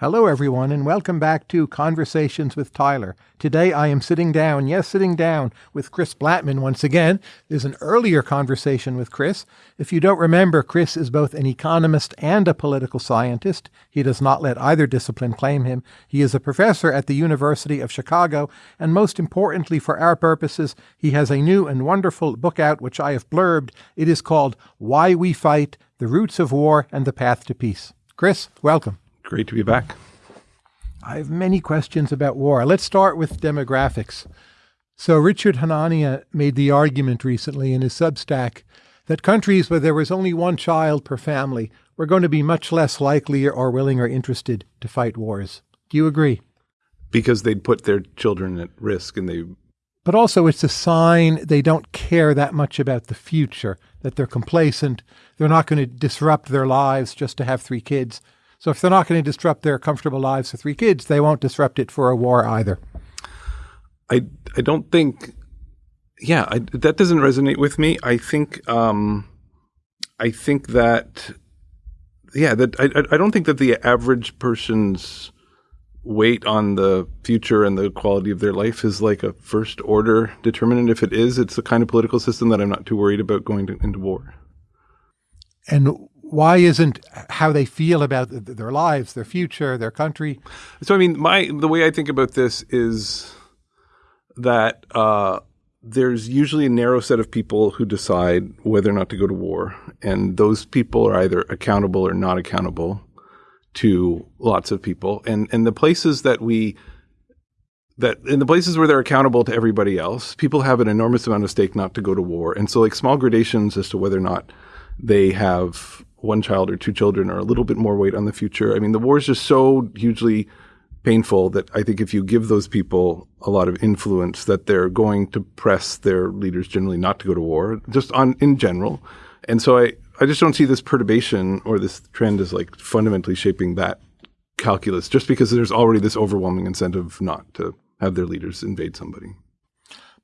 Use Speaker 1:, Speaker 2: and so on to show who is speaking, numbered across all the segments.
Speaker 1: Hello, everyone, and welcome back to Conversations with Tyler. Today I am sitting down, yes, sitting down with Chris Blattman once again. There's an earlier conversation with Chris. If you don't remember, Chris is both an economist and a political scientist. He does not let either discipline claim him. He is a professor at the University of Chicago, and most importantly for our purposes, he has a new and wonderful book out which I have blurbed. It is called Why We Fight The Roots of War and the Path to Peace. Chris, welcome.
Speaker 2: Great to be back.
Speaker 1: I have many questions about war. Let's start with demographics. So, Richard Hanania made the argument recently in his Substack that countries where there was only one child per family were going to be much less likely or willing or interested to fight wars. Do you agree?
Speaker 2: Because they'd put their children at risk and they.
Speaker 1: But also, it's a sign they don't care that much about the future, that they're complacent, they're not going to disrupt their lives just to have three kids. So if they're not going to disrupt their comfortable lives for three kids, they won't disrupt it for a war either.
Speaker 2: I I don't think. Yeah, I, that doesn't resonate with me. I think. Um, I think that. Yeah, that I I don't think that the average person's weight on the future and the quality of their life is like a first order determinant. If it is, it's the kind of political system that I'm not too worried about going to, into war.
Speaker 1: And why isn't how they feel about their lives, their future, their country?
Speaker 2: So, I mean, my the way I think about this is that uh, there's usually a narrow set of people who decide whether or not to go to war, and those people are either accountable or not accountable to lots of people, and and the places that we that in the places where they're accountable to everybody else, people have an enormous amount of stake not to go to war, and so like small gradations as to whether or not they have one child or two children or a little bit more weight on the future. I mean, the war is just so hugely painful that I think if you give those people a lot of influence, that they're going to press their leaders generally not to go to war, just on in general. And so I, I just don't see this perturbation or this trend as like fundamentally shaping that calculus, just because there's already this overwhelming incentive not to have their leaders invade somebody.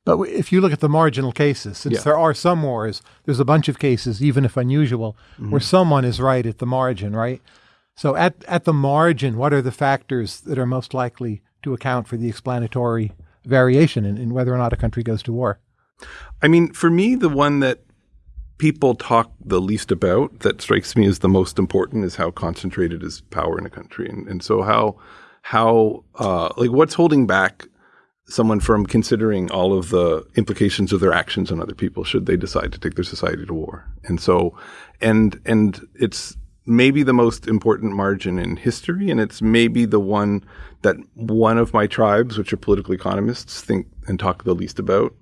Speaker 1: But if you look at the marginal cases, since yeah. there are some wars, there's a bunch of cases, even if unusual, mm-hmm. where someone is right at the margin, right? So at, at the margin, what are the factors that are most likely to account for the explanatory variation in, in whether or not a country goes to war?
Speaker 2: I mean, for me, the one that people talk the least about that strikes me as the most important is how concentrated is power in a country. And, and so how, how, uh, like what's holding back someone from considering all of the implications of their actions on other people should they decide to take their society to war. And so, and, and it's maybe the most important margin in history. And it's maybe the one that one of my tribes, which are political economists, think and talk the least about.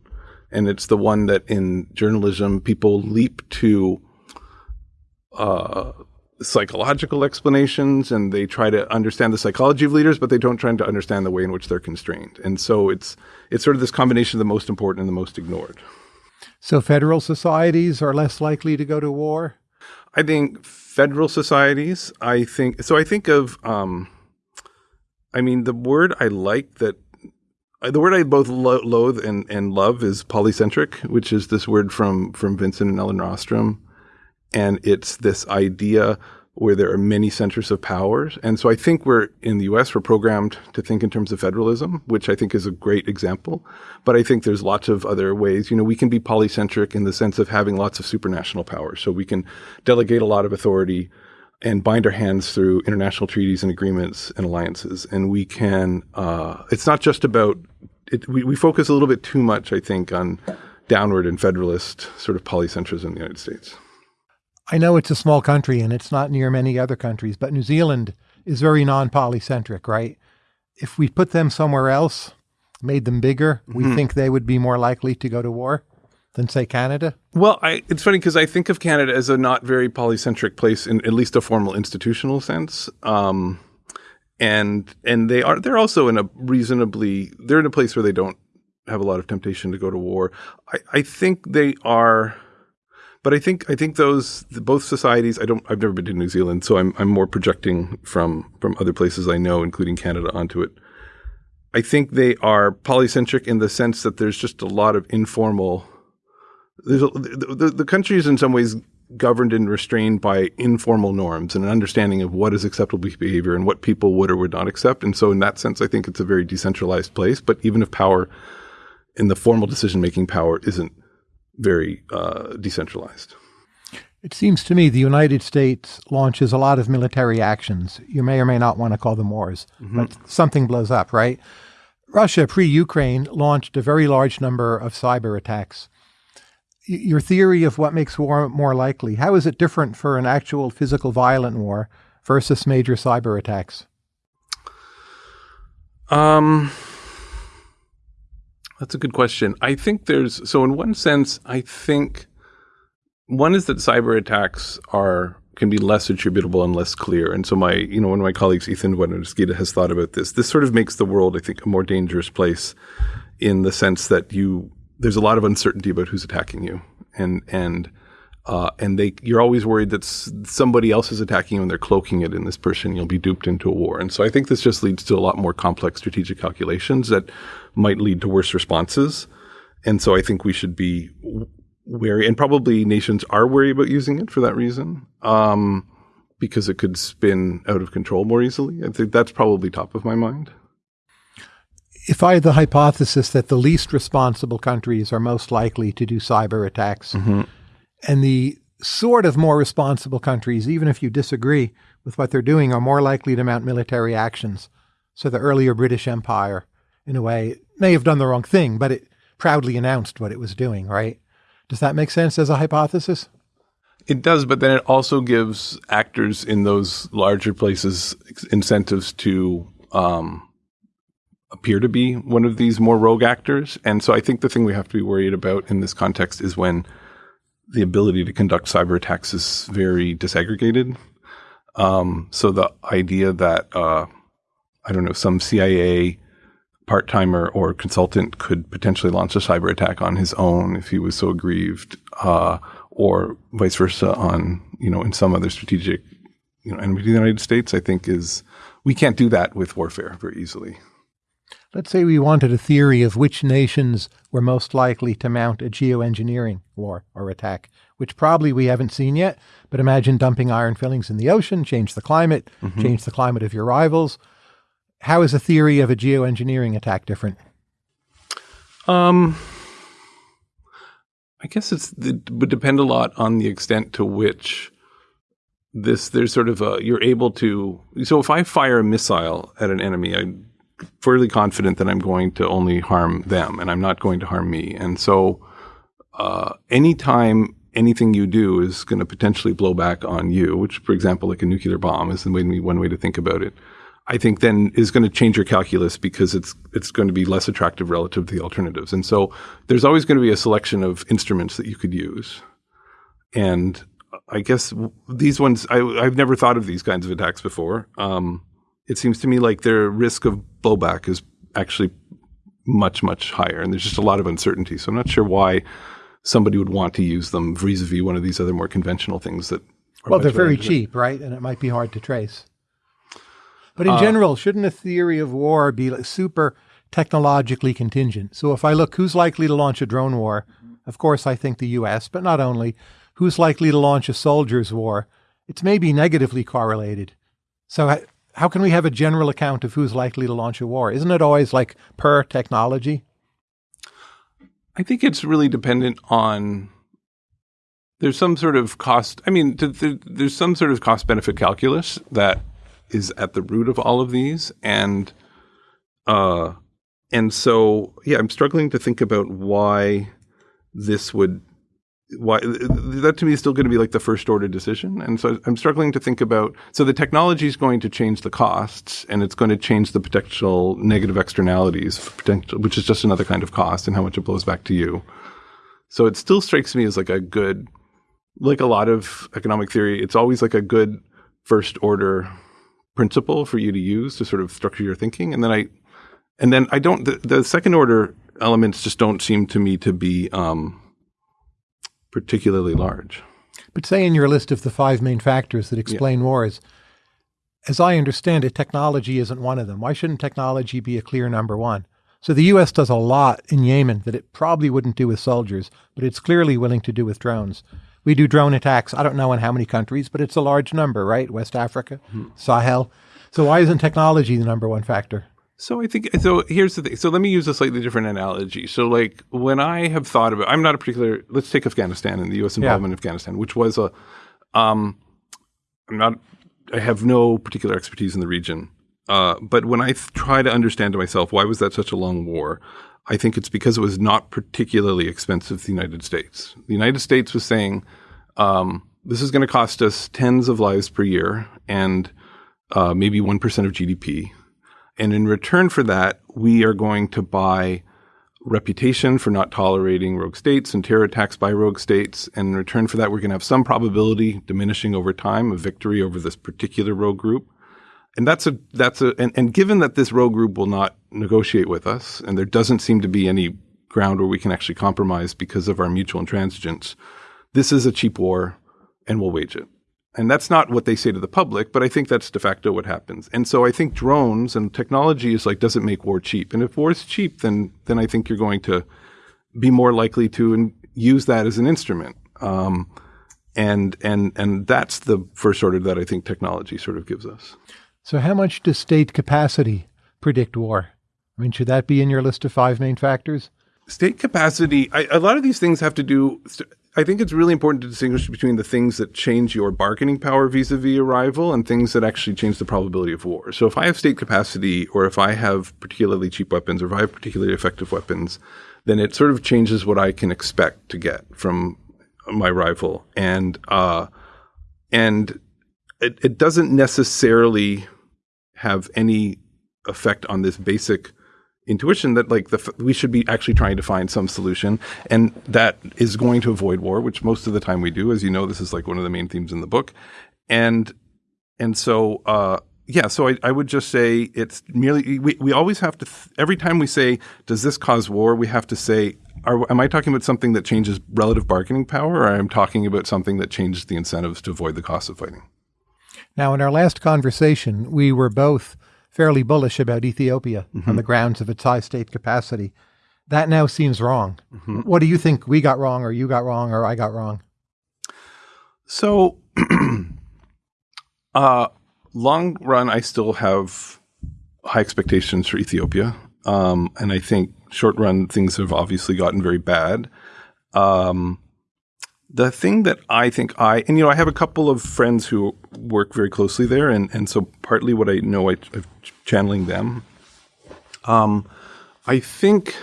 Speaker 2: And it's the one that in journalism, people leap to, uh, psychological explanations and they try to understand the psychology of leaders, but they don't try to understand the way in which they're constrained. And so it's it's sort of this combination of the most important and the most ignored.
Speaker 1: So federal societies are less likely to go to war?
Speaker 2: I think federal societies, I think so I think of um, I mean the word I like that the word I both lo- loathe and, and love is polycentric, which is this word from from Vincent and Elinor Ostrom and it's this idea where there are many centers of powers. And so I think we're in the US, we're programmed to think in terms of federalism, which I think is a great example. But I think there's lots of other ways. You know, we can be polycentric in the sense of having lots of supranational powers. So we can delegate a lot of authority and bind our hands through international treaties and agreements and alliances. And we can, uh, it's not just about, it, we, we focus a little bit too much, I think, on downward and federalist sort of polycentrism in the United States.
Speaker 1: I know it's a small country and it's not near many other countries, but New Zealand is very non polycentric, right? If we put them somewhere else, made them bigger, mm-hmm. we think they would be more likely to go to war than say Canada?
Speaker 2: Well, I, it's funny because I think of Canada as a not very polycentric place in at least a formal institutional sense. Um, and and they are they're also in a reasonably they're in a place where they don't have a lot of temptation to go to war. I, I think they are but I think I think those both societies. I don't. I've never been to New Zealand, so I'm I'm more projecting from from other places I know, including Canada, onto it. I think they are polycentric in the sense that there's just a lot of informal. There's a, the, the, the country is in some ways governed and restrained by informal norms and an understanding of what is acceptable behavior and what people would or would not accept. And so, in that sense, I think it's a very decentralized place. But even if power in the formal decision making power isn't very uh, decentralized.
Speaker 1: It seems to me the United States launches a lot of military actions. You may or may not want to call them wars, mm-hmm. but something blows up, right? Russia, pre Ukraine, launched a very large number of cyber attacks. Y- your theory of what makes war more likely, how is it different for an actual physical violent war versus major cyber attacks?
Speaker 2: Um, that's a good question. I think there's, so in one sense, I think one is that cyber attacks are can be less attributable and less clear. And so my, you know, one of my colleagues, Ethan Bueno de Mesquita, has thought about this. This sort of makes the world, I think, a more dangerous place in the sense that you there's a lot of uncertainty about who's attacking you, and and uh, and they you're always worried that somebody else is attacking you and they're cloaking it in this person. You'll be duped into a war. And so I think this just leads to a lot more complex strategic calculations that might lead to worse responses. And so I think we should be wary, and probably nations are wary about using it for that reason, um, because it could spin out of control more easily. I think that's probably top of my mind.
Speaker 1: If I had the hypothesis that the least responsible countries are most likely to do cyber attacks, mm-hmm. and the sort of more responsible countries, even if you disagree with what they're doing, are more likely to mount military actions. So the earlier British Empire, in a way, may have done the wrong thing, but it proudly announced what it was doing, right? Does that make sense as a hypothesis?
Speaker 2: It does, but then it also gives actors in those larger places incentives to um, appear to be one of these more rogue actors. And so I think the thing we have to be worried about in this context is when the ability to conduct cyber attacks is very disaggregated. Um, so the idea that, uh, I don't know, some CIA part timer or consultant could potentially launch a cyber attack on his own if he was so aggrieved, uh, or vice versa on you know in some other strategic you know enemy of the United States. I think is we can't do that with warfare very easily.
Speaker 1: Let's say we wanted a theory of which nations were most likely to mount a geoengineering war or attack, which probably we haven't seen yet. But imagine dumping iron fillings in the ocean, change the climate, mm-hmm. change the climate of your rivals how is a theory of a geoengineering attack different?
Speaker 2: Um, I guess it's it would depend a lot on the extent to which this there's sort of a you're able to. So if I fire a missile at an enemy, I'm fairly confident that I'm going to only harm them, and I'm not going to harm me. And so, uh, anytime anything you do is going to potentially blow back on you, which, for example, like a nuclear bomb is the one way to think about it. I think then is going to change your calculus because it's it's going to be less attractive relative to the alternatives. And so there's always going to be a selection of instruments that you could use. And I guess these ones I, have never thought of these kinds of attacks before. Um, it seems to me like their risk of blowback is actually much much higher, and there's just a lot of uncertainty. So I'm not sure why somebody would want to use them vis-a-vis one of these other more conventional things that.
Speaker 1: well, they're very cheap, right? And it might be hard to trace. But in uh, general, shouldn't a theory of war be like super technologically contingent? So if I look who's likely to launch a drone war, of course I think the US, but not only. Who's likely to launch a soldiers war? It's maybe negatively correlated. So how can we have a general account of who's likely to launch a war? Isn't it always like per technology?
Speaker 2: I think it's really dependent on there's some sort of cost. I mean, there's some sort of cost benefit calculus that is at the root of all of these, and uh, and so yeah, I'm struggling to think about why this would why that to me is still going to be like the first order decision. And so i'm struggling to think about so the technology is going to change the costs and it's going to change the potential negative externalities potential, which is just another kind of cost and how much it blows back to you. So it still strikes me as like a good like a lot of economic theory it's always like a good first order principle for you to use to sort of structure your thinking. And then I, and then I don't, the, the second order elements just don't seem to me to be um, particularly large.
Speaker 1: But say in your list of the five main factors that explain yeah. wars, as I understand it, technology isn't one of them. Why shouldn't technology be a clear number one? So the U.S. does a lot in Yemen that it probably wouldn't do with soldiers, but it's clearly willing to do with drones. We do drone attacks. I don't know in how many countries, but it's a large number, right? West Africa, Sahel. So why isn't technology the number one factor?
Speaker 2: So I think so. Here's the thing. So let me use a slightly different analogy. So like when I have thought about, I'm not a particular. Let's take Afghanistan and the U.S. involvement in Afghanistan, which was a. Um, I'm not. I have no particular expertise in the region, uh, but when I th- try to understand to myself why was that such a long war, I think it's because it was not particularly expensive to the United States. The United States was saying, um, "This is going to cost us tens of lives per year and uh, maybe one percent of GDP." And in return for that, we are going to buy reputation for not tolerating rogue states and terror attacks by rogue states. And in return for that, we're going to have some probability diminishing over time of victory over this particular rogue group. And that's a, that's a, and, and given that this rogue group will not negotiate with us, and there doesn't seem to be any ground where we can actually compromise because of our mutual intransigence, this is a cheap war and we'll wage it. And that's not what they say to the public, but I think that's de facto what happens. And so I think drones and technology is like, does it make war cheap? And if war is cheap, then then I think you're going to be more likely to in, use that as an instrument. Um, and and and that's the first order that I think technology sort of gives us.
Speaker 1: So how much does state capacity predict war? I mean, should that be in your list of five main factors?
Speaker 2: State capacity. I, a lot of these things have to do. I think it's really important to distinguish between the things that change your bargaining power vis-a-vis arrival and things that actually change the probability of war. So if I have state capacity or if I have particularly cheap weapons or if I have particularly effective weapons, then it sort of changes what I can expect to get from my rival. And uh, and it, it doesn't necessarily have any effect on this basic intuition that like the we should be actually trying to find some solution and that is going to avoid war which most of the time we do. As you know this is like one of the main themes in the book. And and so uh yeah so I, I would just say it's merely we, we always have to th- every time we say does this cause war we have to say are, am I talking about something that changes relative bargaining power or am I talking about something that changes the incentives to avoid the cost of fighting
Speaker 1: now in our last conversation we were both fairly bullish about Ethiopia mm-hmm. on the grounds of its high state capacity. That now seems wrong. Mm-hmm. What do you think we got wrong, or you got wrong, or I got wrong?
Speaker 2: So, uh, long run, I still have high expectations for Ethiopia. Um, and I think short run, things have obviously gotten very bad. Um, the thing that I think I, and you know, I have a couple of friends who work very closely there, and, and so partly what I know, I, am channeling them. Um, I think,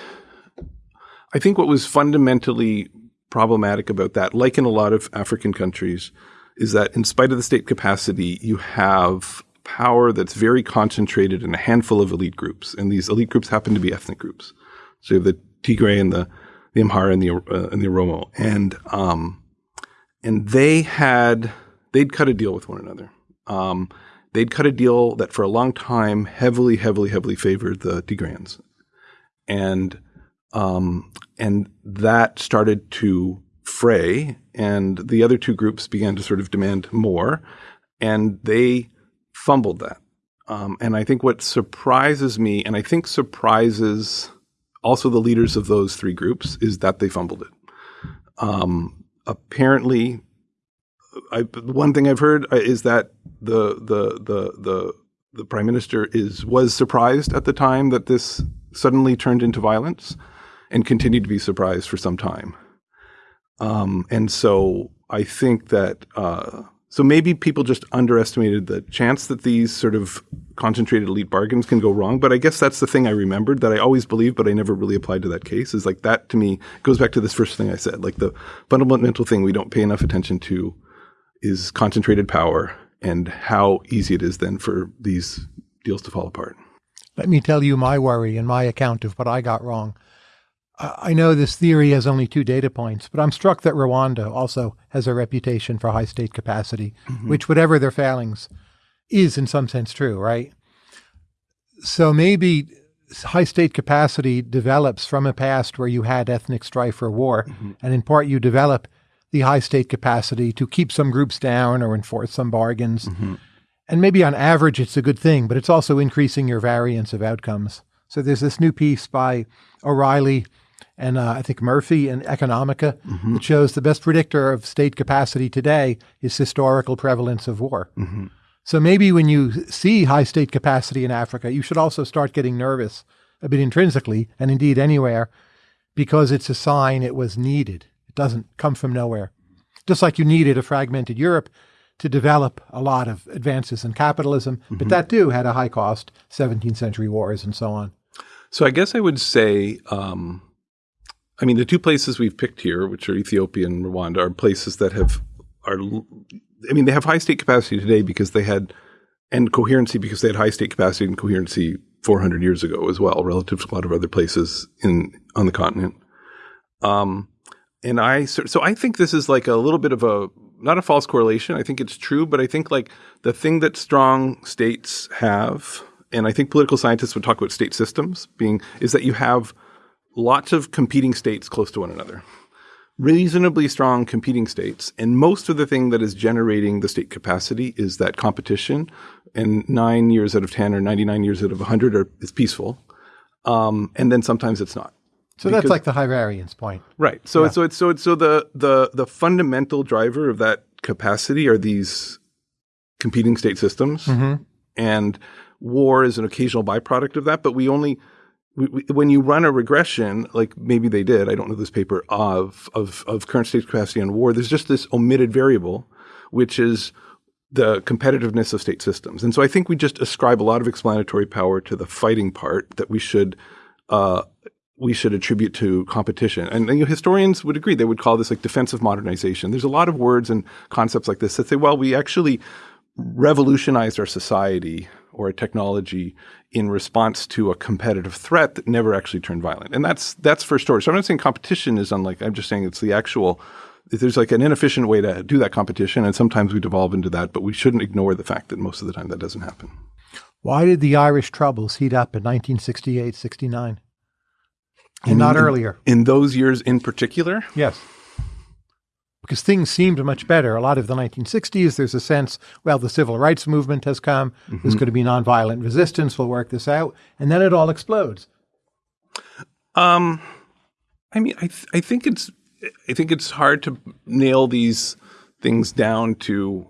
Speaker 2: I think what was fundamentally problematic about that, like in a lot of African countries, is that in spite of the state capacity, you have power that's very concentrated in a handful of elite groups, and these elite groups happen to be ethnic groups. So you have the Tigray and the the Amhara and the uh, and the Oromo, and um, and they had they'd cut a deal with one another. Um, they'd cut a deal that for a long time heavily, heavily, heavily favored the Tigrayans, and um, and that started to fray, and the other two groups began to sort of demand more, and they fumbled that. Um, and I think what surprises me, and I think surprises also the leaders of those three groups, is that they fumbled it. Um, apparently, I, one thing I've heard uh, is that the the the the the prime minister is was surprised at the time that this suddenly turned into violence, and continued to be surprised for some time. Um, and so I think that uh, so maybe people just underestimated the chance that these sort of concentrated elite bargains can go wrong. But I guess that's the thing I remembered that I always believed, but I never really applied to that case. Is like that to me goes back to this first thing I said. Like the fundamental thing we don't pay enough attention to is concentrated power and how easy it is then for these deals to fall apart.
Speaker 1: Let me tell you my worry and my account of what I got wrong. I know this theory has only two data points, but I'm struck that Rwanda also has a reputation for high state capacity, mm-hmm. which, whatever their failings, is in some sense true, right? So maybe high state capacity develops from a past where you had ethnic strife or war, mm-hmm. and in part you develop the high state capacity to keep some groups down or enforce some bargains. Mm-hmm. And maybe on average it's a good thing, but it's also increasing your variance of outcomes. So there's this new piece by O'Reilly and uh, I think Murphy and Economica that shows the best predictor of state capacity today is historical prevalence of war. So maybe when you see high state capacity in Africa, you should also start getting nervous a bit intrinsically, and indeed anywhere, because it's a sign it was needed. It doesn't come from nowhere. Just like you needed a fragmented Europe to develop a lot of advances in capitalism, but that too had a high cost, 17th century wars and so on.
Speaker 2: So I guess I would say, um, I mean, the two places we've picked here, which are Ethiopia and Rwanda, are places that have are. I mean, they have high state capacity today because they had and coherency because they had high state capacity and coherency 400 years ago as well, relative to a lot of other places in on the continent. Um, and I so, so I think this is like a little bit of a not a false correlation. I think it's true, but I think like the thing that strong states have, and I think political scientists would talk about state systems being, is that you have lots of competing states close to one another. Reasonably strong competing states, and most of the thing that is generating the state capacity is that competition. And nine years out of ten, or ninety-nine years out of hundred, are is peaceful. Um, and then sometimes it's not.
Speaker 1: So that's like the high variance point.
Speaker 2: Right. So it's so it's so it's so the the the fundamental driver of that capacity are these competing state systems, and war is an occasional byproduct of that. But we only we, when you run a regression, like maybe they did, I don't know this paper of of of current state capacity on war. There's just this omitted variable, which is the competitiveness of state systems. And so I think we just ascribe a lot of explanatory power to the fighting part that we should uh, we should attribute to competition. And, and you know, historians would agree. They would call this like defensive modernization. There's a lot of words and concepts like this that say, well, we actually revolutionized our society or a technology in response to a competitive threat that never actually turned violent. And that's that's for storage. So I'm not saying competition is unlike. I'm just saying it's the actual. There's like an inefficient way to do that competition, and sometimes we devolve into that. But we shouldn't ignore the fact that most of the time that doesn't happen.
Speaker 1: Why did the Irish troubles heat up in 1968, 69? And not earlier.
Speaker 2: In those years in particular,
Speaker 1: Yes. Because things seemed much better. A lot of the 1960s, there's a sense, well, the civil rights movement has come. There's going to be nonviolent resistance. We'll work this out. And then it all explodes.
Speaker 2: Um, I mean, I th- I think it's I think it's hard to nail these things down to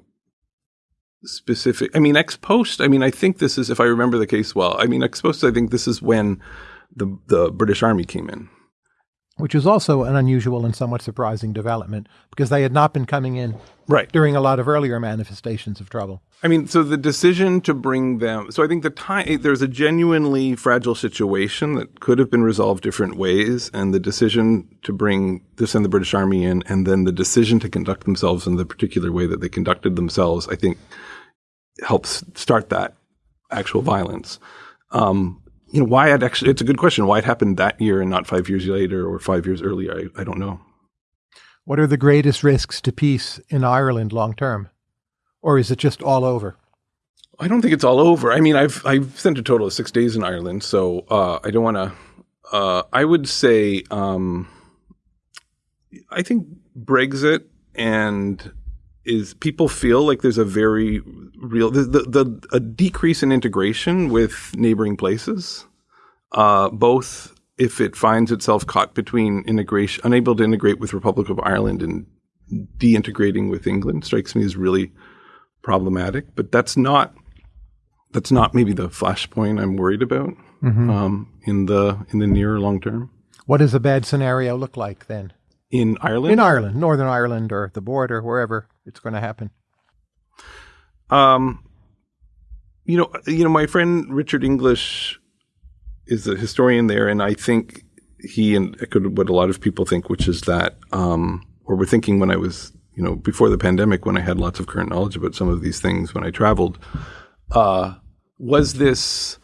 Speaker 2: specific. I mean, ex post. I mean, I think this is if I remember the case well. I mean, ex post. I think this is when the the British Army came in.
Speaker 1: Which is also an unusual and somewhat surprising development because they had not been coming in
Speaker 2: Right.
Speaker 1: during a lot of earlier manifestations of trouble.
Speaker 2: I mean, so the decision to bring them. So I think the time there's a genuinely fragile situation that could have been resolved different ways, and the decision to bring to send the British Army in, and then the decision to conduct themselves in the particular way that they conducted themselves, I think, helps start that actual violence. Um, you know, why it actually? It's a good question. Why it happened that year and not five years later or five years earlier? I, I don't know.
Speaker 1: What are the greatest risks to peace in Ireland long term? Or is it just all over?
Speaker 2: I don't think it's all over. I mean, I've I've spent a total of six days in Ireland, so uh, I don't want to. Uh, I would say um, I think Brexit and is people feel like there's a very real the the, the a decrease in integration with neighboring places, uh, both if it finds itself caught between integration, unable to integrate with Republic of Ireland and deintegrating with England, strikes me as really problematic. But that's not that's not maybe the flashpoint I'm worried about um, in the in the near long term.
Speaker 1: What does a bad scenario look like then?
Speaker 2: In Ireland,
Speaker 1: In Ireland, Northern Ireland, or the border, wherever it's going to happen.
Speaker 2: Um, you know, you know, my friend Richard English is a historian there, and I think he and echoed what a lot of people think, which is that, um, or were thinking when I was, you know, before the pandemic, when I had lots of current knowledge about some of these things when I traveled, uh, was this.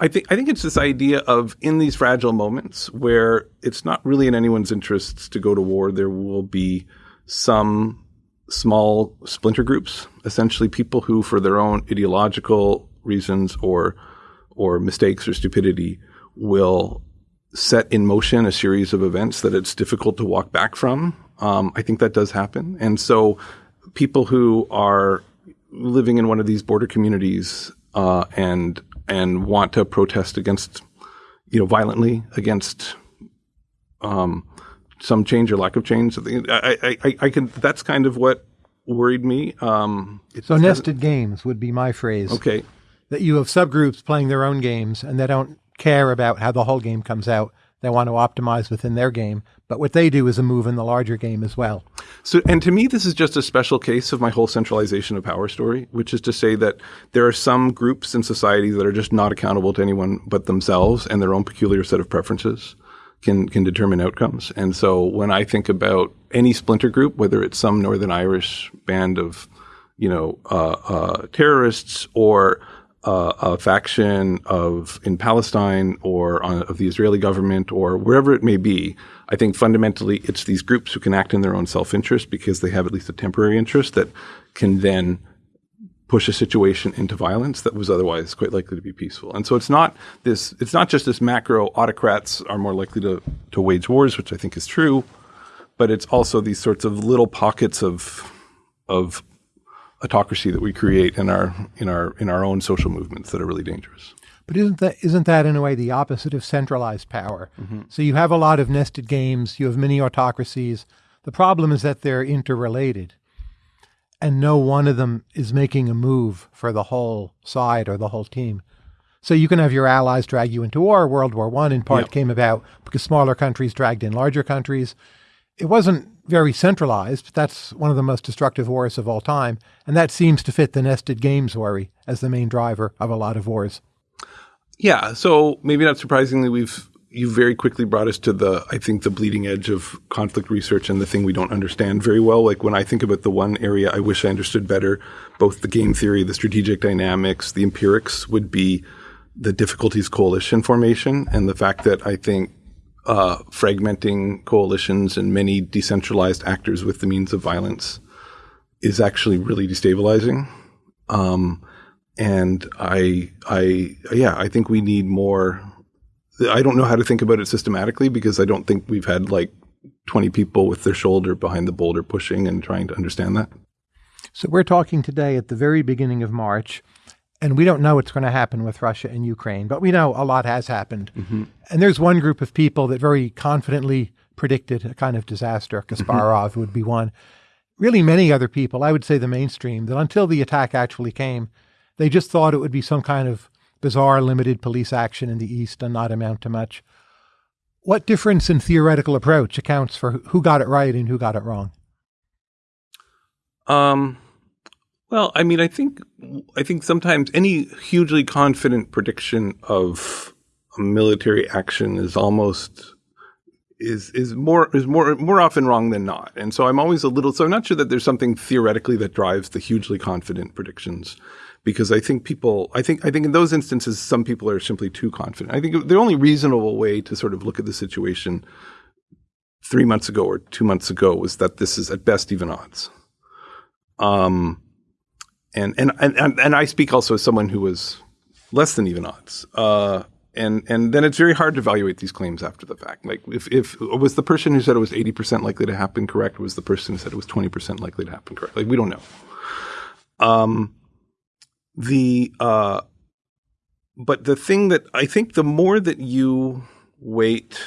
Speaker 2: I think I think it's this idea of in these fragile moments where it's not really in anyone's interests to go to war. There will be some small splinter groups, essentially people who, for their own ideological reasons or or mistakes or stupidity, will set in motion a series of events that it's difficult to walk back from. Um, I think that does happen, and so people who are living in one of these border communities uh, and and want to protest against, you know, violently against um, some change or lack of change. I, I, I, I can. That's kind of what worried me. Um,
Speaker 1: so nested games would be my phrase.
Speaker 2: Okay.
Speaker 1: That you have subgroups playing their own games and they don't care about how the whole game comes out. They want to optimize within their game, but what they do is a move in the larger game as well.
Speaker 2: So, and to me, this is just a special case of my whole centralization of power story, which is to say that there are some groups in society that are just not accountable to anyone but themselves and their own peculiar set of preferences can can determine outcomes. And so when I think about any splinter group, whether it's some Northern Irish band of, you know, uh, uh, terrorists or uh, a faction of in Palestine or on, of the Israeli government or wherever it may be, I think fundamentally it's these groups who can act in their own self-interest because they have at least a temporary interest that can then push a situation into violence that was otherwise quite likely to be peaceful. And so it's not this it's not just this macro autocrats are more likely to to wage wars, which I think is true, but it's also these sorts of little pockets of of autocracy that we create in our in our in our own social movements that are really dangerous.
Speaker 1: But isn't that isn't that in a way the opposite of centralized power? Mm-hmm. So you have a lot of nested games, you have many autocracies. The problem is that they're interrelated and no one of them is making a move for the whole side or the whole team. So you can have your allies drag you into war. World War One, in part, yep. came about because smaller countries dragged in larger countries. It wasn't very centralized. That's one of the most destructive wars of all time, and that seems to fit the nested games worry as the main driver of a lot of wars.
Speaker 2: Yeah. So maybe not surprisingly, we've you very quickly brought us to the, I think, the bleeding edge of conflict research and the thing we don't understand very well. Like when I think about the one area I wish I understood better, both the game theory, the strategic dynamics, the empirics would be the difficulties coalition formation and the fact that I think uh, fragmenting coalitions and many decentralized actors with the means of violence is actually really destabilizing. Um, and I, I, yeah, I think we need more I don't know how to think about it systematically because I don't think we've had like 20 people with their shoulder behind the boulder pushing and trying to understand that.
Speaker 1: So we're talking today at the very beginning of March, and we don't know what's going to happen with Russia and Ukraine, but we know a lot has happened. Mm-hmm. And there's one group of people that very confidently predicted a kind of disaster. Mm-hmm. Kasparov mm-hmm. would be one. Really, many other people, I would say the mainstream, that until the attack actually came, they just thought it would be some kind of bizarre limited police action in the East and not amount to much. What difference in theoretical approach accounts for who got it right and who got it wrong?
Speaker 2: Um, well, I mean, I think I think sometimes any hugely confident prediction of a military action is almost is is more is more more often wrong than not. And so I'm always a little so I'm not sure that there's something theoretically that drives the hugely confident predictions because I think people, I think, I think in those instances, some people are simply too confident. I think the only reasonable way to sort of look at the situation three months ago or two months ago was that this is at best even odds. Um, and, and, and, and I speak also as someone who was less than even odds. Uh, and and then it's very hard to evaluate these claims after the fact. Like if if was the person who said it was eighty percent likely to happen correct, was the person who said it was twenty percent likely to happen correct? Like we don't know. Um, the uh, but the thing that I think the more that you wait,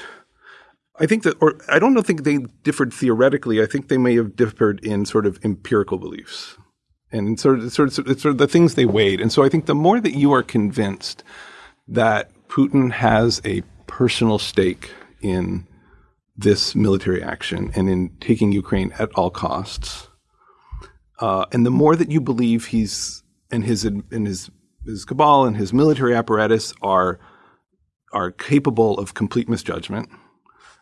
Speaker 2: I think that, or I don't know, think they differed theoretically. I think they may have differed in sort of empirical beliefs and sort of, sort of, sort of the things they weighed. And so I think the more that you are convinced that Putin has a personal stake in this military action and in taking Ukraine at all costs, uh, and the more that you believe he's and his and his his cabal and his military apparatus are are capable of complete misjudgment,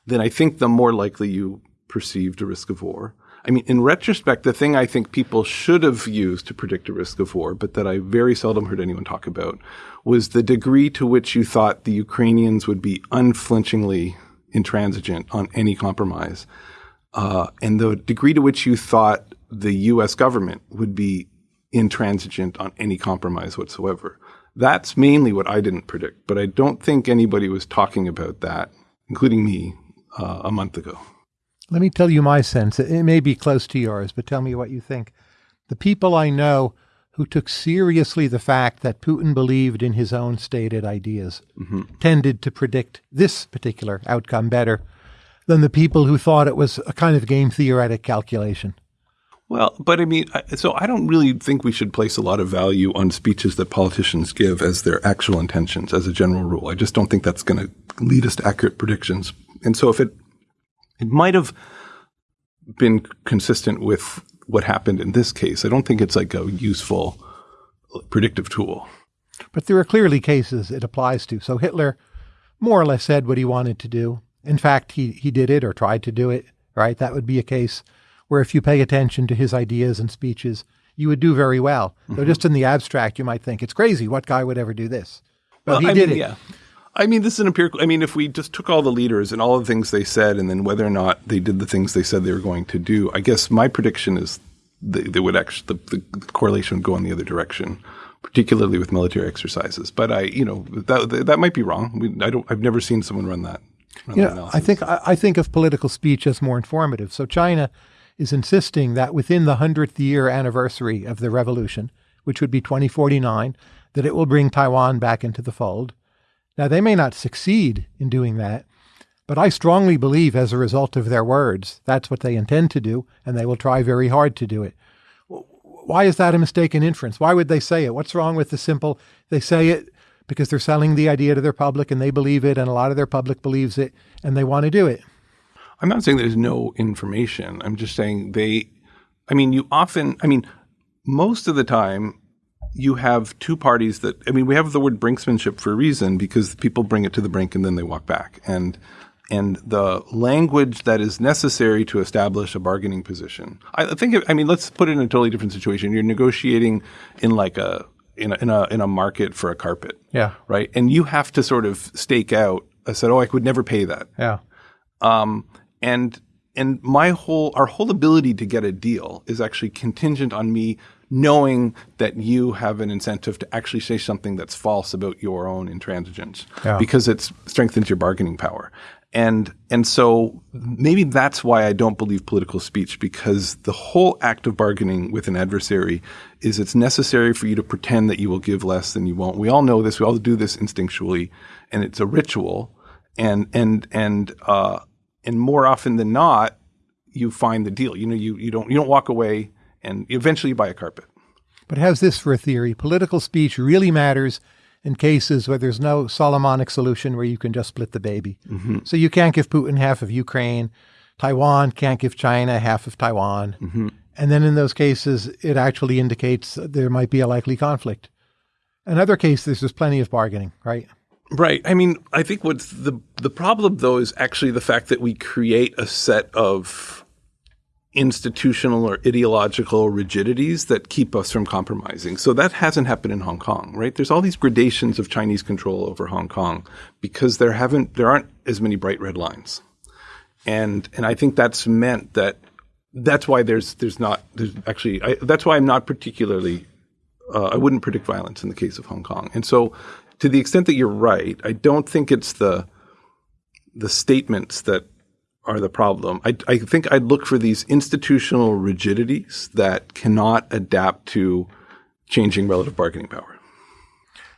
Speaker 2: then I think the more likely you perceived a risk of war. I mean, in retrospect, the thing I think people should have used to predict a risk of war, but that I very seldom heard anyone talk about, was the degree to which you thought the Ukrainians would be unflinchingly intransigent on any compromise, uh, and the degree to which you thought the U.S. government would be intransigent on any compromise whatsoever. That's mainly what I didn't predict, but I don't think anybody was talking about that, including me, uh, a month ago.
Speaker 1: Let me tell you my sense. It may be close to yours, but tell me what you think. The people I know who took seriously the fact that Putin believed in his own stated ideas mm-hmm. tended to predict this particular outcome better than the people who thought it was a kind of game theoretic calculation.
Speaker 2: Well, but I mean, so I don't really think we should place a lot of value on speeches that politicians give as their actual intentions as a general rule. I just don't think that's going to lead us to accurate predictions. And so if it, it might have been consistent with what happened in this case, I don't think it's like a useful predictive tool.
Speaker 1: But there are clearly cases it applies to. So Hitler more or less said what he wanted to do. In fact, he, he did it or tried to do it, right? That would be a case where if you pay attention to his ideas and speeches, you would do very well. Mm-hmm. So just in the abstract, you might think it's crazy. What guy would ever do this? But well, he
Speaker 2: I
Speaker 1: did
Speaker 2: mean,
Speaker 1: it.
Speaker 2: Yeah. I mean, this is an empirical. I mean, if we just took all the leaders and all the things they said, and then whether or not they did the things they said they were going to do, I guess my prediction is they, they would actually the, the, correlation would go in the other direction, particularly with military exercises. But I, you know, that that might be wrong. We, I don't. I've never seen someone run that.
Speaker 1: Run you that I think I, I think of political speech as more informative. So China is insisting that within the 100th year anniversary of the revolution, which would be 2049, that it will bring Taiwan back into the fold. Now, they may not succeed in doing that, but I strongly believe as a result of their words, that's what they intend to do, and they will try very hard to do it. Why is that a mistaken inference? Why would they say it? What's wrong with the simple, they say it because they're selling the idea to their public and they believe it, and a lot of their public believes it, and they want to do it.
Speaker 2: I'm not saying there's no information. I'm just saying they, I mean, you often, I mean, most of the time, you have two parties that, I mean, we have the word brinksmanship for a reason because people bring it to the brink and then they walk back. And, and the language that is necessary to establish a bargaining position. I think, I mean, let's put it in a totally different situation. You're negotiating in like a, in a, in a, in a market for a carpet.
Speaker 1: Yeah.
Speaker 2: Right. And you have to sort of stake out, I said, oh, I could never pay that.
Speaker 1: Yeah.
Speaker 2: Um, and and my whole our whole ability to get a deal is actually contingent on me knowing that you have an incentive to actually say something that's false about your own intransigence yeah. because it strengthens your bargaining power and and so maybe that's why I don't believe political speech because the whole act of bargaining with an adversary is it's necessary for you to pretend that you will give less than you won't. We all know this. We all do this instinctually, and it's a ritual. And and and uh, and more often than not, you find the deal. You know, you, you don't you don't walk away and eventually you buy a carpet.
Speaker 1: But how's this for a theory? Political speech really matters in cases where there's no Solomonic solution where you can just split the baby. Mm-hmm. So you can't give Putin half of Ukraine. Taiwan can't give China half of Taiwan. Mm-hmm. And then in those cases, it actually indicates there might be a likely conflict. In other cases, there's plenty of bargaining, right?
Speaker 2: Right. I mean, I think what's the the problem though is actually the fact that we create a set of institutional or ideological rigidities that keep us from compromising. So that hasn't happened in Hong Kong, right? There's all these gradations of Chinese control over Hong Kong because there haven't there aren't as many bright red lines. And and I think that's meant that that's why there's there's not there's actually I, that's why I'm not particularly uh, I wouldn't predict violence in the case of Hong Kong. And so to the extent that you're right, I don't think it's the the statements that are the problem. I, I think I'd look for these institutional rigidities that cannot adapt to changing relative bargaining power.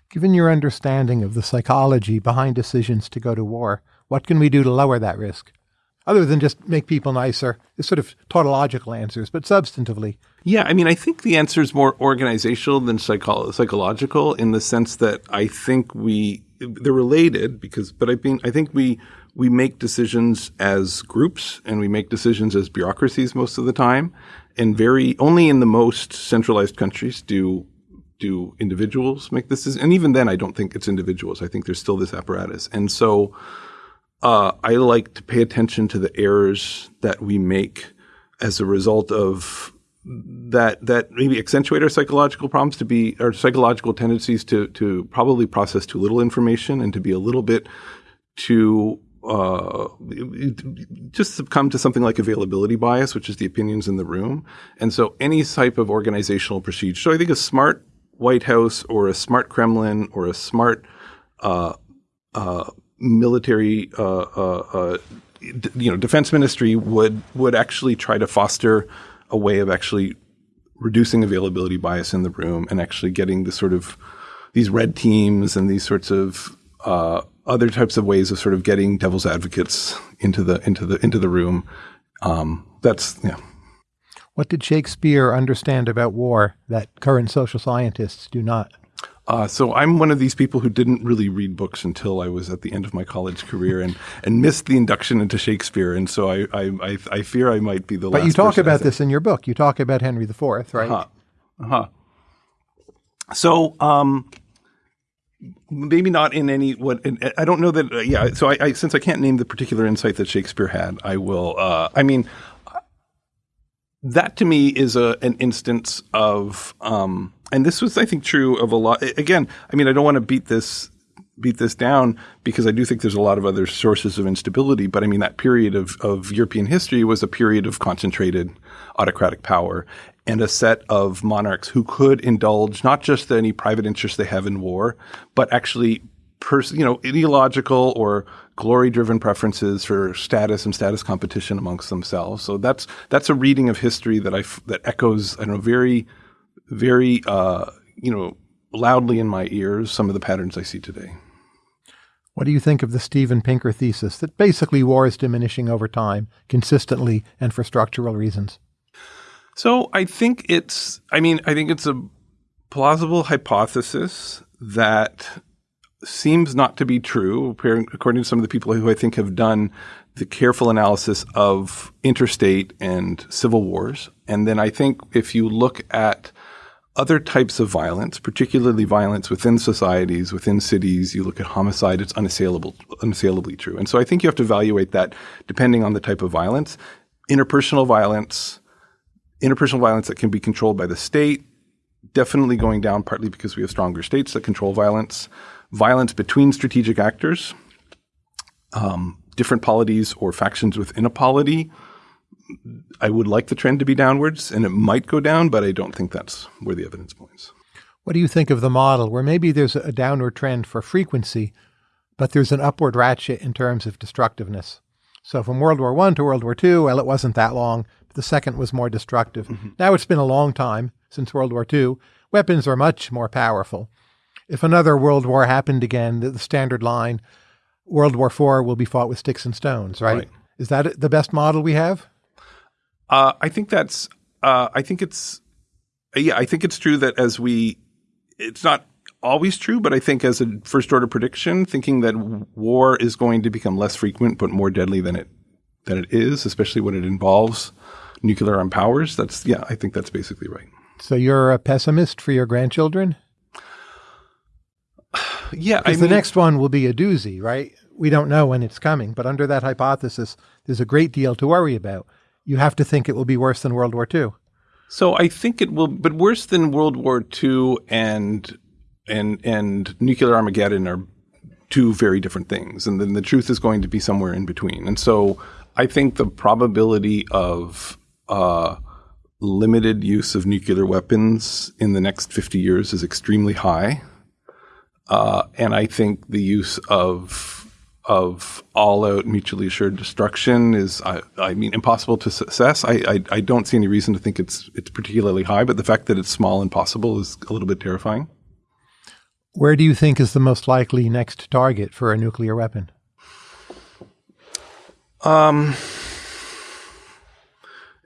Speaker 1: Given your understanding of the psychology behind decisions to go to war, what can we do to lower that risk? other than just make people nicer. It's sort of tautological answers, but substantively.
Speaker 2: Yeah, I mean, I think the answer is more organizational than psycho- psychological in the sense that I think we they're related because, but I mean, I think we we make decisions as groups and we make decisions as bureaucracies most of the time, and very only in the most centralized countries do do individuals make this. And even then, I don't think it's individuals. I think there's still this apparatus, and so uh, I like to pay attention to the errors that we make as a result of that that maybe accentuate our psychological problems to be our psychological tendencies to to probably process too little information and to be a little bit too uh, just succumb to something like availability bias, which is the opinions in the room. And so any type of organizational procedure. So I think a smart White House or a smart Kremlin or a smart uh, uh, military, uh, uh, uh, you know, defense ministry would would actually try to foster a way of actually reducing availability bias in the room and actually getting the sort of these red teams and these sorts of uh, other types of ways of sort of getting devil's advocates into the into the into the room. Um, that's yeah.
Speaker 1: What did Shakespeare understand about war that current social scientists do not?
Speaker 2: Uh, so I'm one of these people who didn't really read books until I was at the end of my college career and, and missed the induction into Shakespeare, and so I I, I, I fear I might be the.
Speaker 1: But
Speaker 2: last But
Speaker 1: you talk about this in your book. You talk about Henry IV, right?
Speaker 2: Uh-huh. Uh-huh. So, um, maybe not in any what I don't know that. Uh, yeah. So, I, I since I can't name the particular insight that Shakespeare had, I will. Uh, I mean, that to me is a an instance of, um, and this was I think true of a lot. Again, I mean, I don't want to beat this beat this down because I do think there's a lot of other sources of instability. But I mean, that period of, of European history was a period of concentrated autocratic power and a set of monarchs who could indulge not just any private interest they have in war, but actually, pers- you know, ideological or glory-driven preferences for status and status competition amongst themselves. So that's that's a reading of history that I f- that echoes, I know, very, very, uh, you know, loudly in my ears some of the patterns I see today.
Speaker 1: What do you think of the Steven Pinker thesis that basically war is diminishing over time, consistently and for structural reasons?
Speaker 2: So I think it's, I mean, I think it's a plausible hypothesis that seems not to be true, according to some of the people who I think have done the careful analysis of interstate and civil wars. And then I think if you look at other types of violence, particularly violence within societies, within cities, you look at homicide, it's unassailable, unassailably true. And so I think you have to evaluate that depending on the type of violence. Interpersonal violence, interpersonal violence that can be controlled by the state, definitely going down partly because we have stronger states that control violence. Violence between strategic actors, um, different polities or factions within a polity. I would like the trend to be downwards, and it might go down, but I don't think that's where the evidence points.
Speaker 1: What do you think of the model where maybe there's a downward trend for frequency, but there's an upward ratchet in terms of destructiveness? So from World War I to World War II, well, it wasn't that long. The second was more destructive. Now it's been a long time since World War II. Weapons are much more powerful. If another World War happened again, the, the standard line, World War IV will be fought with sticks and stones, right?
Speaker 2: Right.
Speaker 1: Is that the best model we have?
Speaker 2: Uh, I think that's. Uh, I think it's. Yeah, I think it's true that as we, it's not always true, but I think as a first order prediction, thinking that war is going to become less frequent but more deadly than it than it is, especially when it involves nuclear armed powers. That's yeah, I think that's basically right.
Speaker 1: So you're a pessimist for your grandchildren?
Speaker 2: Yeah, I
Speaker 1: Because
Speaker 2: mean,
Speaker 1: the next one will be a doozy, right? We don't know when it's coming, but under that hypothesis, there's a great deal to worry about. You have to think it will be worse than World War II.
Speaker 2: So I think it will, but worse than World War II and and and nuclear Armageddon are two very different things, and then the truth is going to be somewhere in between. And so I think the probability of uh, limited use of nuclear weapons in the next fifty years is extremely high, uh, and I think the use of of all-out mutually assured destruction is, I, I mean, impossible to success. I, I, I don't see any reason to think it's it's particularly high, but the fact that it's small and possible is a little bit terrifying.
Speaker 1: Where do you think is the most likely next target for a nuclear weapon?
Speaker 2: Um,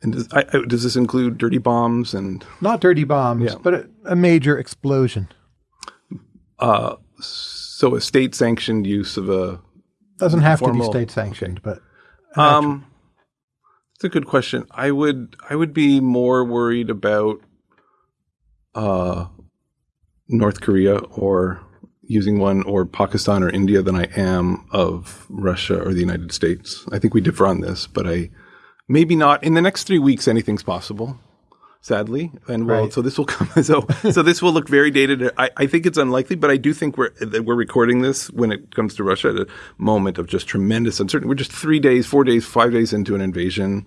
Speaker 2: and does, I, I- does this include dirty bombs and
Speaker 1: Not dirty bombs,
Speaker 2: Yeah.
Speaker 1: but a, a major explosion.
Speaker 2: uh, so a state-sanctioned use of a
Speaker 1: Doesn't have to be state sanctioned, but
Speaker 2: Um, it's a good question. I would I would be more worried about uh, North Korea or using one or Pakistan or India than I am of Russia or the United States. I think we differ on this, but I maybe not in the next three weeks. Anything's possible. Sadly, and well,
Speaker 1: Right.
Speaker 2: so this will come. So, so this will look very dated. I, I think it's unlikely, but I do think we're that we're recording this when it comes to Russia at a moment of just tremendous uncertainty. We're just three days, four days, five days into an invasion,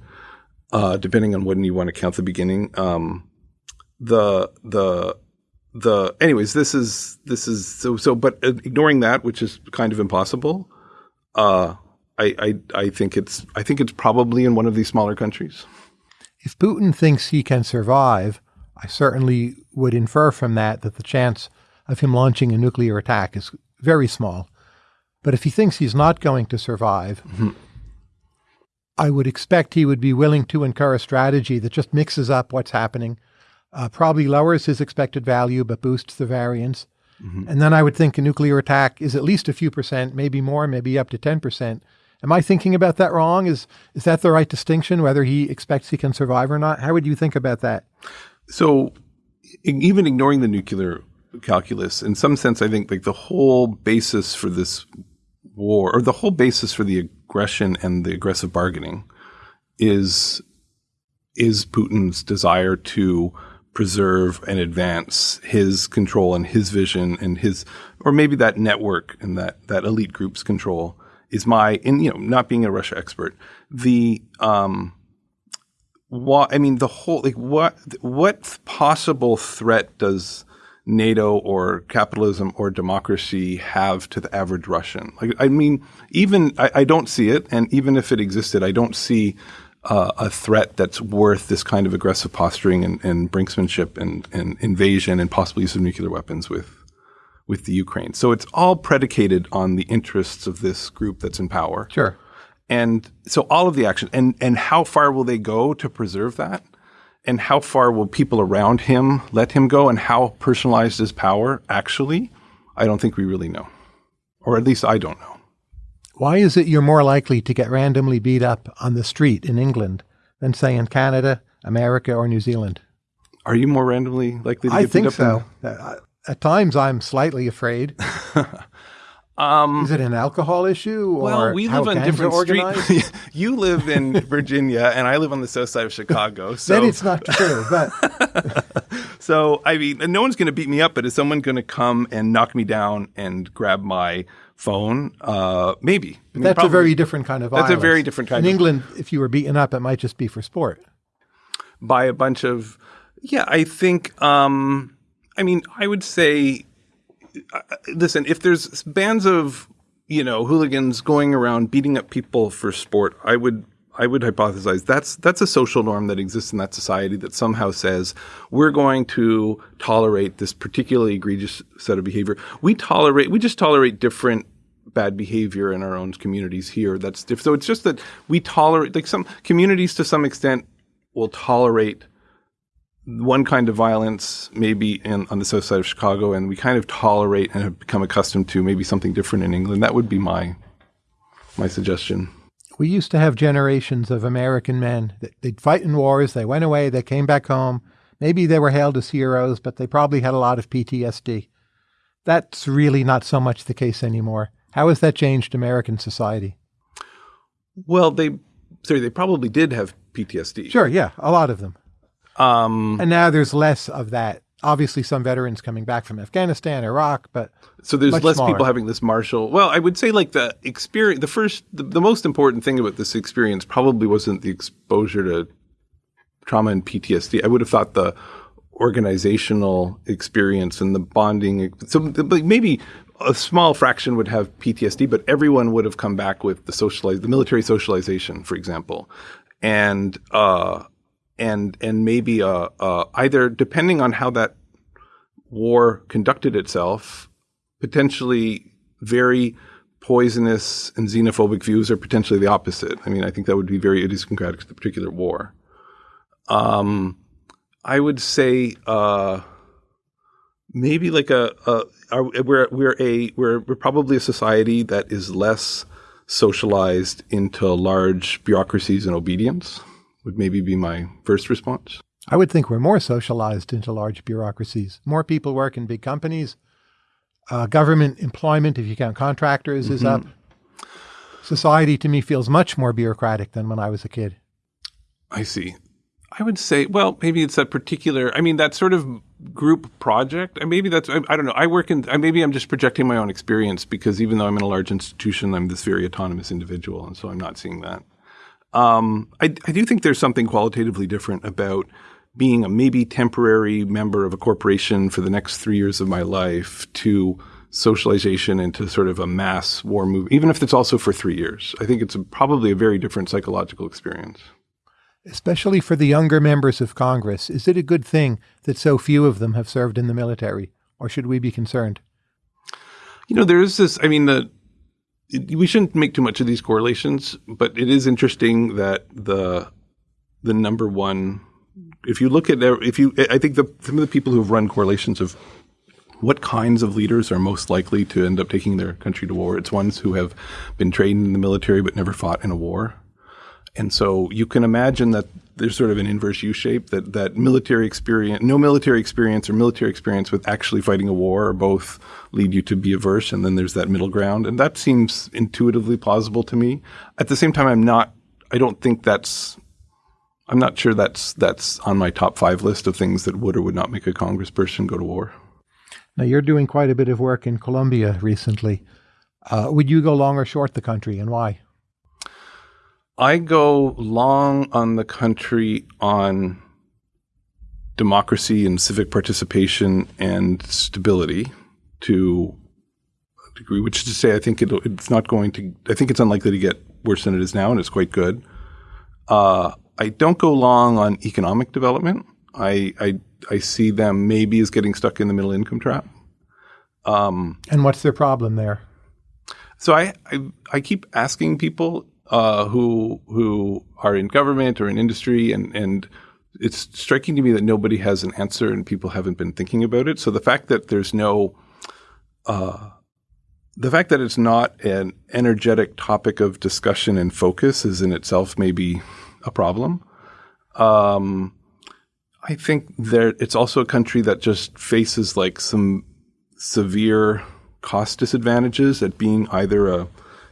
Speaker 2: uh, depending on when you want to count the beginning. Um, the the the anyways, this is this is so so. But uh, ignoring that, which is kind of impossible, uh, I, I I think it's I think it's probably in one of these smaller countries.
Speaker 1: if Putin thinks he can survive, I certainly would infer from that that the chance of him launching a nuclear attack is very small. But if he thinks he's not going to survive, I would expect he would be willing to incur a strategy that just mixes up what's happening, uh, probably lowers his expected value but boosts the variance. And then I would think a nuclear attack is at least a few percent, maybe more, maybe up to 10%. Am I thinking about that wrong? Is is that the right distinction, whether he expects he can survive or not? How would you think about that?
Speaker 2: So, even ignoring the nuclear calculus, in some sense, I think like the whole basis for this war, or the whole basis for the aggression and the aggressive bargaining, is is Putin's desire to preserve and advance his control and his vision and his, or maybe that network and that that elite group's control is my, in you know, not being a Russia expert, the um, what I mean, the whole like what what possible threat does NATO or capitalism or democracy have to the average Russian? Like, I mean, even I, I don't see it, and even if it existed, I don't see uh, a threat that's worth this kind of aggressive posturing and, and brinksmanship and, and invasion and possible use of nuclear weapons with with the Ukraine. So it's all predicated on the interests of this group that's in power.
Speaker 1: Sure.
Speaker 2: And so all of the action and and how far will they go to preserve that? And how far will people around him let him go? And how personalized is power actually? I don't think we really know. Or at least I don't know.
Speaker 1: Why is it you're more likely to get randomly beat up on the street in England than, say, in Canada, America, or New Zealand?
Speaker 2: Are you more randomly likely to
Speaker 1: I
Speaker 2: get
Speaker 1: think
Speaker 2: beat up?
Speaker 1: so. At times, I'm slightly afraid.
Speaker 2: Um,
Speaker 1: Is it an alcohol issue or
Speaker 2: well, we live on different streets. you live in Virginia, and I live on the south side of Chicago. So
Speaker 1: then it's not true. But
Speaker 2: So, I mean, no one's going to beat me up, but is someone going to come and knock me down and grab my phone? Uh, maybe. I mean,
Speaker 1: that's a very different kind of
Speaker 2: That's a very different kind
Speaker 1: In England, if you were beaten up, it might just be for sport.
Speaker 2: by a bunch of. Yeah, I think. Um, I mean, I would say. Uh, listen, if there's bands of you know hooligans going around beating up people for sport, I would. I would hypothesize that's that's a social norm that exists in that society that somehow says we're going to tolerate this particularly egregious set of behavior. We tolerate we just tolerate different bad behavior in our own communities here. That's diff- so it's just that we tolerate like some communities to some extent will tolerate one kind of violence maybe in, on the south side of Chicago, and we kind of tolerate and have become accustomed to maybe something different in England. That would be my my suggestion.
Speaker 1: We used to have generations of American men that they'd fight in wars, they went away, they came back home. Maybe they were hailed as heroes, but they probably had a lot of PTSD. That's really not so much the case anymore. How has that changed American society?
Speaker 2: Well, they sorry, they probably did have PTSD.
Speaker 1: Sure, yeah, a lot of them.
Speaker 2: Um,
Speaker 1: And now there's less of that. Obviously, some veterans coming back from Afghanistan, Iraq, but
Speaker 2: so there's
Speaker 1: much
Speaker 2: less
Speaker 1: smaller.
Speaker 2: people having this martial. Well, I would say like the experience. The first, the, the most important thing about this experience probably wasn't the exposure to trauma and PTSD. I would have thought the organizational experience and the bonding. So but maybe a small fraction would have PTSD, but everyone would have come back with the socialize, the military socialization, for example, and uh, and and maybe uh, uh, either depending on how that war conducted itself, potentially very poisonous and xenophobic views are potentially the opposite. I mean, I think that would be very idiosyncratic to the particular war. Um, I would say uh, maybe like a, a are, we're we're a we're we're probably a society that is less socialized into large bureaucracies and obedience. Would maybe be my first response.
Speaker 1: I would think we're more socialized into large bureaucracies. More people work in big companies. Uh, government employment, if you count contractors, is up. Society to me feels much more bureaucratic than when I was a kid.
Speaker 2: I see. I would say, well, maybe it's that particular. I mean, that sort of group project. And maybe that's. I, I don't know. I work in. I- Maybe I'm just projecting my own experience because even though I'm in a large institution, I'm this very autonomous individual, and so I'm not seeing that. Um, I, I do think there's something qualitatively different about being a maybe temporary member of a corporation for the next three years of my life to socialization into sort of a mass war move, even if it's also for three years. I think it's a, probably a very different psychological experience.
Speaker 1: Especially for the younger members of Congress, is it a good thing that so few of them have served in the military? Or should we be concerned?
Speaker 2: You know, there is this. I mean, the we shouldn't make too much of these correlations, but it is interesting that the the number one. If you look at if you, I think the some of the people who have run correlations of what kinds of leaders are most likely to end up taking their country to war. It's ones who have been trained in the military but never fought in a war. And so you can imagine that there's sort of an inverse U shape that, that military experience, no military experience or military experience with actually fighting a war are both lead you to be averse. And then there's that middle ground. And that seems intuitively plausible to me. At the same time, I'm not, I don't think that's, I'm not sure that's, that's on my top five list of things that would or would not make a congressperson go to war.
Speaker 1: Now, you're doing quite a bit of work in Colombia recently. Uh, would you go long or short the country and why?
Speaker 2: I go long on the country on democracy and civic participation and stability to a degree, which is to say, I think it, it's not going to, I think it's unlikely to get worse than it is now, and it's quite good. Uh, I don't go long on economic development. I, I, I see them maybe as getting stuck in the middle income trap.
Speaker 1: Um, and what's their problem there?
Speaker 2: So I, I, I keep asking people uh, who who are in government or in industry, and and it's striking to me that nobody has an answer and people haven't been thinking about it. So the fact that there's no uh, the fact that it's not an energetic topic of discussion and focus is in itself maybe a problem. Um, I think there it's also a country that just faces like some severe cost disadvantages at being either a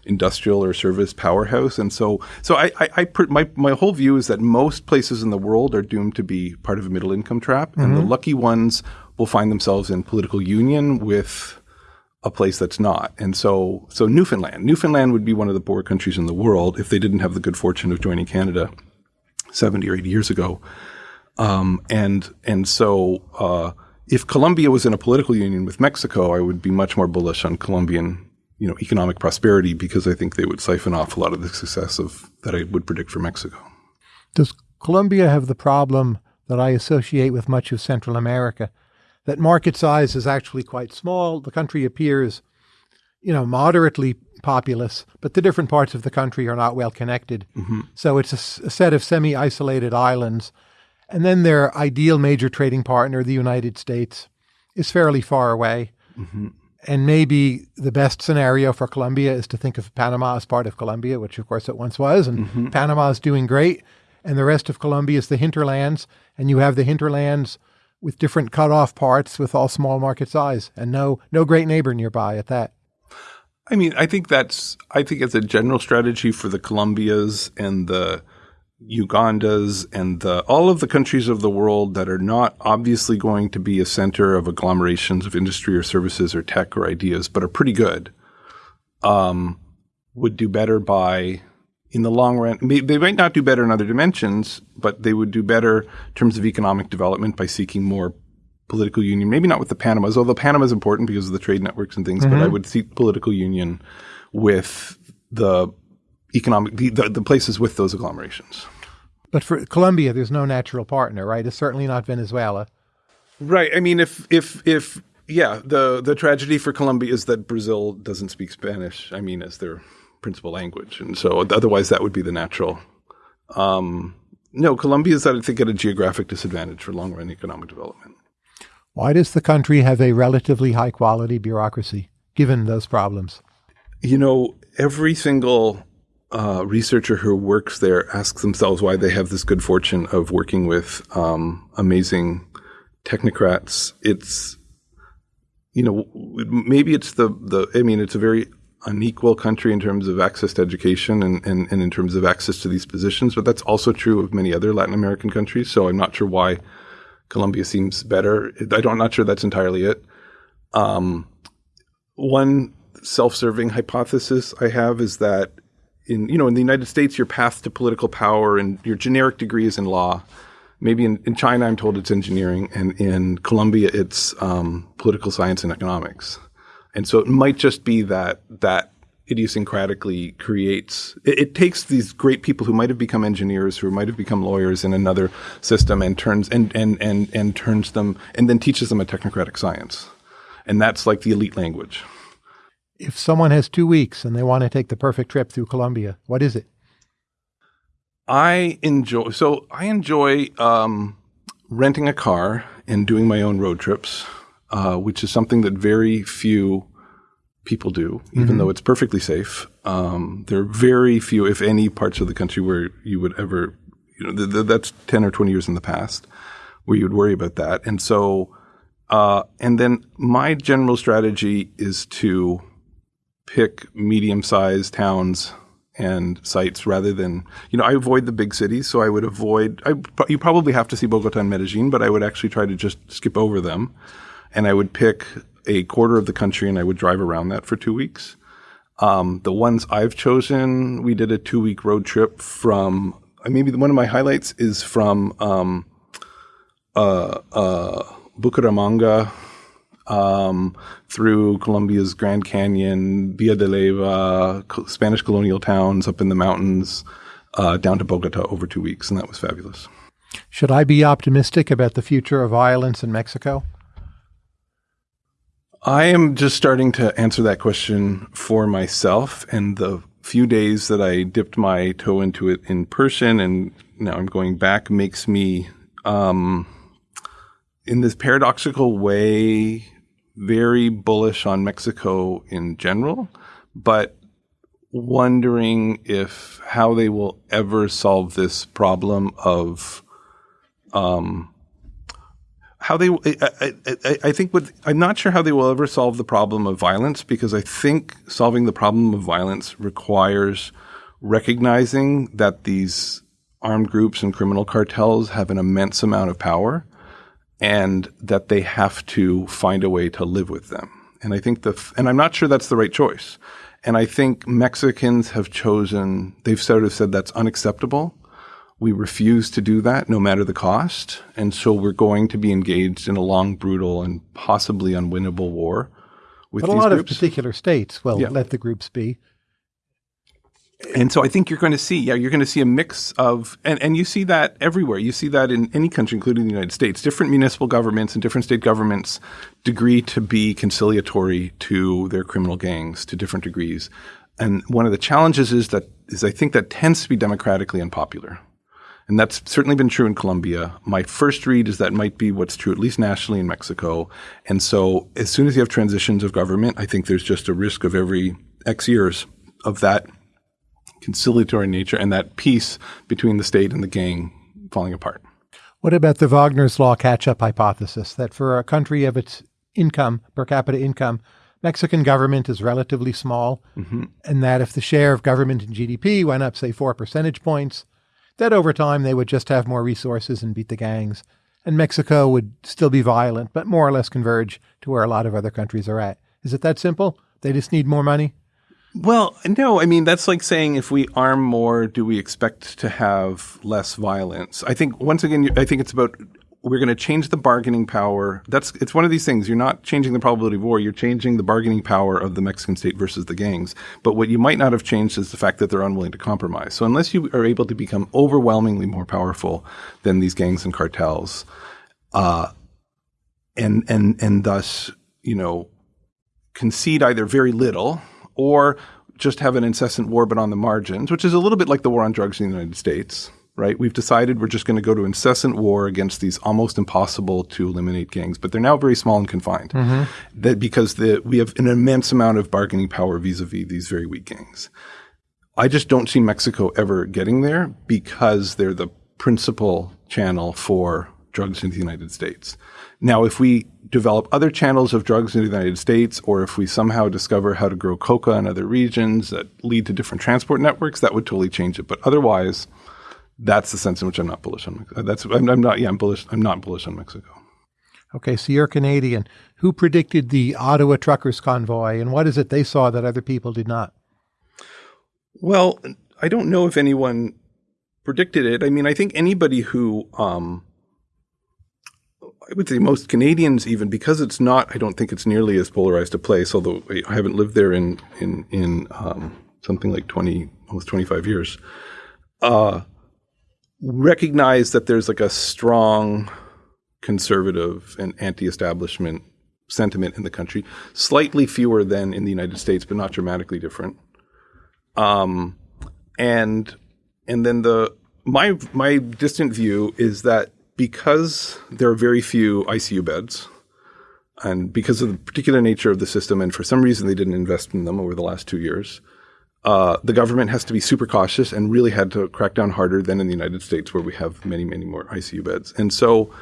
Speaker 2: industrial or service powerhouse. And so, so I, I, I my, my whole view is that most places in the world are doomed to be part of a middle income trap. Mm-hmm. And the mm-hmm. lucky ones will find themselves in political union with a place that's not. And so, so Newfoundland, Newfoundland would be one of the poor countries in the world if they didn't have the good fortune of joining Canada 70 or 80 years ago. Um, and, and so, uh, if Colombia was in a political union with Mexico, I would be much more bullish on Colombian you know, economic prosperity because I think they would siphon off a lot of the success of that I would predict for Mexico.
Speaker 1: Does Colombia have the problem that I associate with much of Central America? That market size is actually quite small. The country appears, you know, moderately populous, but the different parts of the country are not well connected. Mm-hmm. So it's a, a set of semi isolated islands. And then their ideal major trading partner, the United States, is fairly far away. Mm-hmm and maybe the best scenario for Colombia is to think of Panama as part of Colombia, which of course it once was, and mm-hmm. Panama is doing great, and the rest of Colombia is the hinterlands, and you have the hinterlands with different cut-off parts with all small market size, and no no great neighbor nearby at that.
Speaker 2: I mean, I think that's I think it's a general strategy for the Colombias and the Ugandas and the, all of the countries of the world that are not obviously going to be a center of agglomerations of industry or services or tech or ideas, but are pretty good, um, would do better by, in the long run, they might not do better in other dimensions, but they would do better in terms of economic development by seeking more political union. Maybe not with the Panamas, although Panama is important because of the trade networks and things, mm-hmm. but I mm-hmm. would seek political union with the economic the, the, the places with those agglomerations.
Speaker 1: But for Colombia, there's no natural partner, right? It's certainly not Venezuela.
Speaker 2: Right. I mean, if if if yeah, the the tragedy for Colombia is that Brazil doesn't speak Spanish. I mean, as their principal language, and so otherwise that would be the natural. Um, no, Colombia is, I think, at a geographic disadvantage for long run economic development.
Speaker 1: Why does the country have a relatively high quality bureaucracy, given those problems?
Speaker 2: You know, every single uh, researcher who works there asks themselves why they have this good fortune of working with um, amazing technocrats. It's you know maybe it's the the I mean it's a very unequal country in terms of access to education and, and, and in terms of access to these positions, but that's also true of many other Latin American countries. So I'm not sure why Colombia seems better. I don't, I'm not sure that's entirely it. Um, one self-serving hypothesis I have is that in you know in the United States, your path to political power and your generic degree is in law. Maybe in, in China, I'm told it's engineering, and in Colombia, it's um, political science and economics. And so it might just be that that idiosyncratically creates it, it, takes these great people who might have become engineers who might have become lawyers in another system and turns and and and and turns them and then teaches them a technocratic science and that's like the elite language
Speaker 1: If someone has two weeks and they want to take the perfect trip through Colombia, what is it?
Speaker 2: I enjoy so I enjoy um, renting a car and doing my own road trips, uh, which is something that very few people do, even mm-hmm. though it's perfectly safe. Um, there are very few, if any, parts of the country where you would ever, you know, th- th- that's ten or twenty years in the past, where you would worry about that. And so, uh, and then my general strategy is to pick medium-sized towns and sites rather than you know I avoid the big cities, so I would avoid. I, you probably have to see Bogota and Medellin, but I would actually try to just skip over them, and I would pick a quarter of the country and I would drive around that for two weeks. Um, the ones I've chosen, we did a two week road trip from. I maybe one of my highlights is from um, uh, uh, Bucaramanga um, through Colombia's Grand Canyon, Villa de Leyva, Spanish colonial towns up in the mountains, uh, down to Bogota over two weeks, and that was fabulous.
Speaker 1: Should I be optimistic about the future of violence in Mexico?
Speaker 2: I am just starting to answer that question for myself, and the few days that I dipped my toe into it in person, and now I'm going back, makes me, um, in this paradoxical way, very bullish on Mexico in general, but wondering if how they will ever solve this problem of um, how they I, I, I, think what I'm not sure how they will ever solve the problem of violence because I think solving the problem of violence requires recognizing that these armed groups and criminal cartels have an immense amount of power and that they have to find a way to live with them. And I think the, and I'm not sure that's the right choice. And I think Mexicans have chosen, they've sort of said that's unacceptable. We refuse to do that no matter the cost. And so we're going to be engaged in a long, brutal, and possibly unwinnable war with
Speaker 1: but
Speaker 2: a
Speaker 1: lot
Speaker 2: groups.
Speaker 1: of particular states will yeah. let the groups be
Speaker 2: and so I think you're going to see, yeah, you're going to see a mix of, and, and you see that everywhere. You see that in any country, including the United States. Different municipal governments and different state governments degree to be conciliatory to their criminal gangs to different degrees. And one of the challenges is that, is I think that tends to be democratically unpopular. And that's certainly been true in Colombia. My first read is that might be what's true, at least nationally in Mexico. And so as soon as you have transitions of government, I think there's just a risk of every X years of that conciliatory nature and that peace between the state and the gang falling apart.
Speaker 1: What about the Wagner's Law catch up hypothesis that for a country of its income, per capita income, Mexican government is relatively small, mm-hmm. and that if the share of government in GDP went up, say, four percentage points, that over time they would just have more resources and beat the gangs, and Mexico would still be violent, but more or less converge to where a lot of other countries are at. Is it that simple? They just need more money?
Speaker 2: Well, no, I mean that's like saying if we arm more, do we expect to have less violence? I think once again, I think it's about we're going to change the bargaining power. That's it's one of these things. You're not changing the probability of war. You're changing the bargaining power of the Mexican state versus the gangs. But what you might not have changed is the fact that they're unwilling to compromise. So unless you are able to become overwhelmingly more powerful than these gangs and cartels, uh, and and and thus you know concede either very little or just have an incessant war but on the margins, which is a little bit like the war on drugs in the United States, right? We've decided we're just going to go to incessant war against these almost impossible to eliminate gangs, but they're now very small and confined. Mm-hmm. That because the, we have an immense amount of bargaining power vis-a-vis these very weak gangs. I just don't see Mexico ever getting there because they're the principal channel for drugs in the United States. Now, if we develop other channels of drugs in the United States, or if we somehow discover how to grow coca in other regions that lead to different transport networks, that would totally change it. But otherwise, that's the sense in which I'm not bullish on. That's I'm, I'm not. Yeah, I'm bullish. I'm not bullish on Mexico.
Speaker 1: Okay, so you're Canadian. Who predicted the Ottawa truckers convoy, and what is it they saw that other people did not?
Speaker 2: Well, I don't know if anyone predicted it. I mean, I think anybody who um, I would say most Canadians, even because it's not, I don't think it's nearly as polarized a place. Although I haven't lived there in in in um, something like twenty, almost twenty five years. Uh, recognize that there's like a strong conservative and anti-establishment sentiment in the country. Slightly fewer than in the United States, but not dramatically different. Um, and and then the my my distant view is that because there are very few ICU beds, and because of the particular nature of the system, and for some reason they didn't invest in them over the last two years, uh, the government has to be super cautious and really had to crack down harder than in the United States, where we have many, many more ICU beds. And so,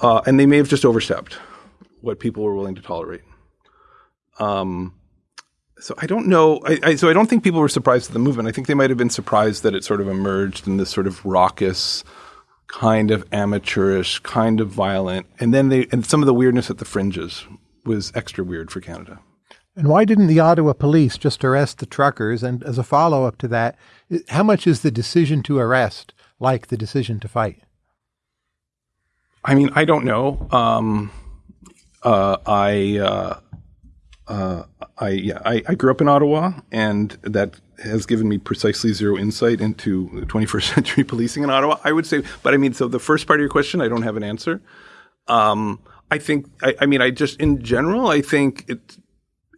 Speaker 2: uh, and they may have just overstepped what people were willing to tolerate. Um, so I don't know. I, I, so I don't think people were surprised at the movement. I think they might have been surprised that it sort of emerged in this sort of raucous, kind of amateurish, kind of violent, and then they and some of the weirdness at the fringes was extra weird for Canada.
Speaker 1: And why didn't the Ottawa police just arrest the truckers? And as a follow up to that, how much is the decision to arrest like the decision to fight?
Speaker 2: I mean, I don't know. Um, uh, I, uh, uh, I, yeah, I, I, grew up in Ottawa, and that has given me precisely zero insight into 21st century policing in Ottawa. I would say, but I mean, so the first part of your question, I don't have an answer. Um, I think, I, I, mean, I just in general, I think it,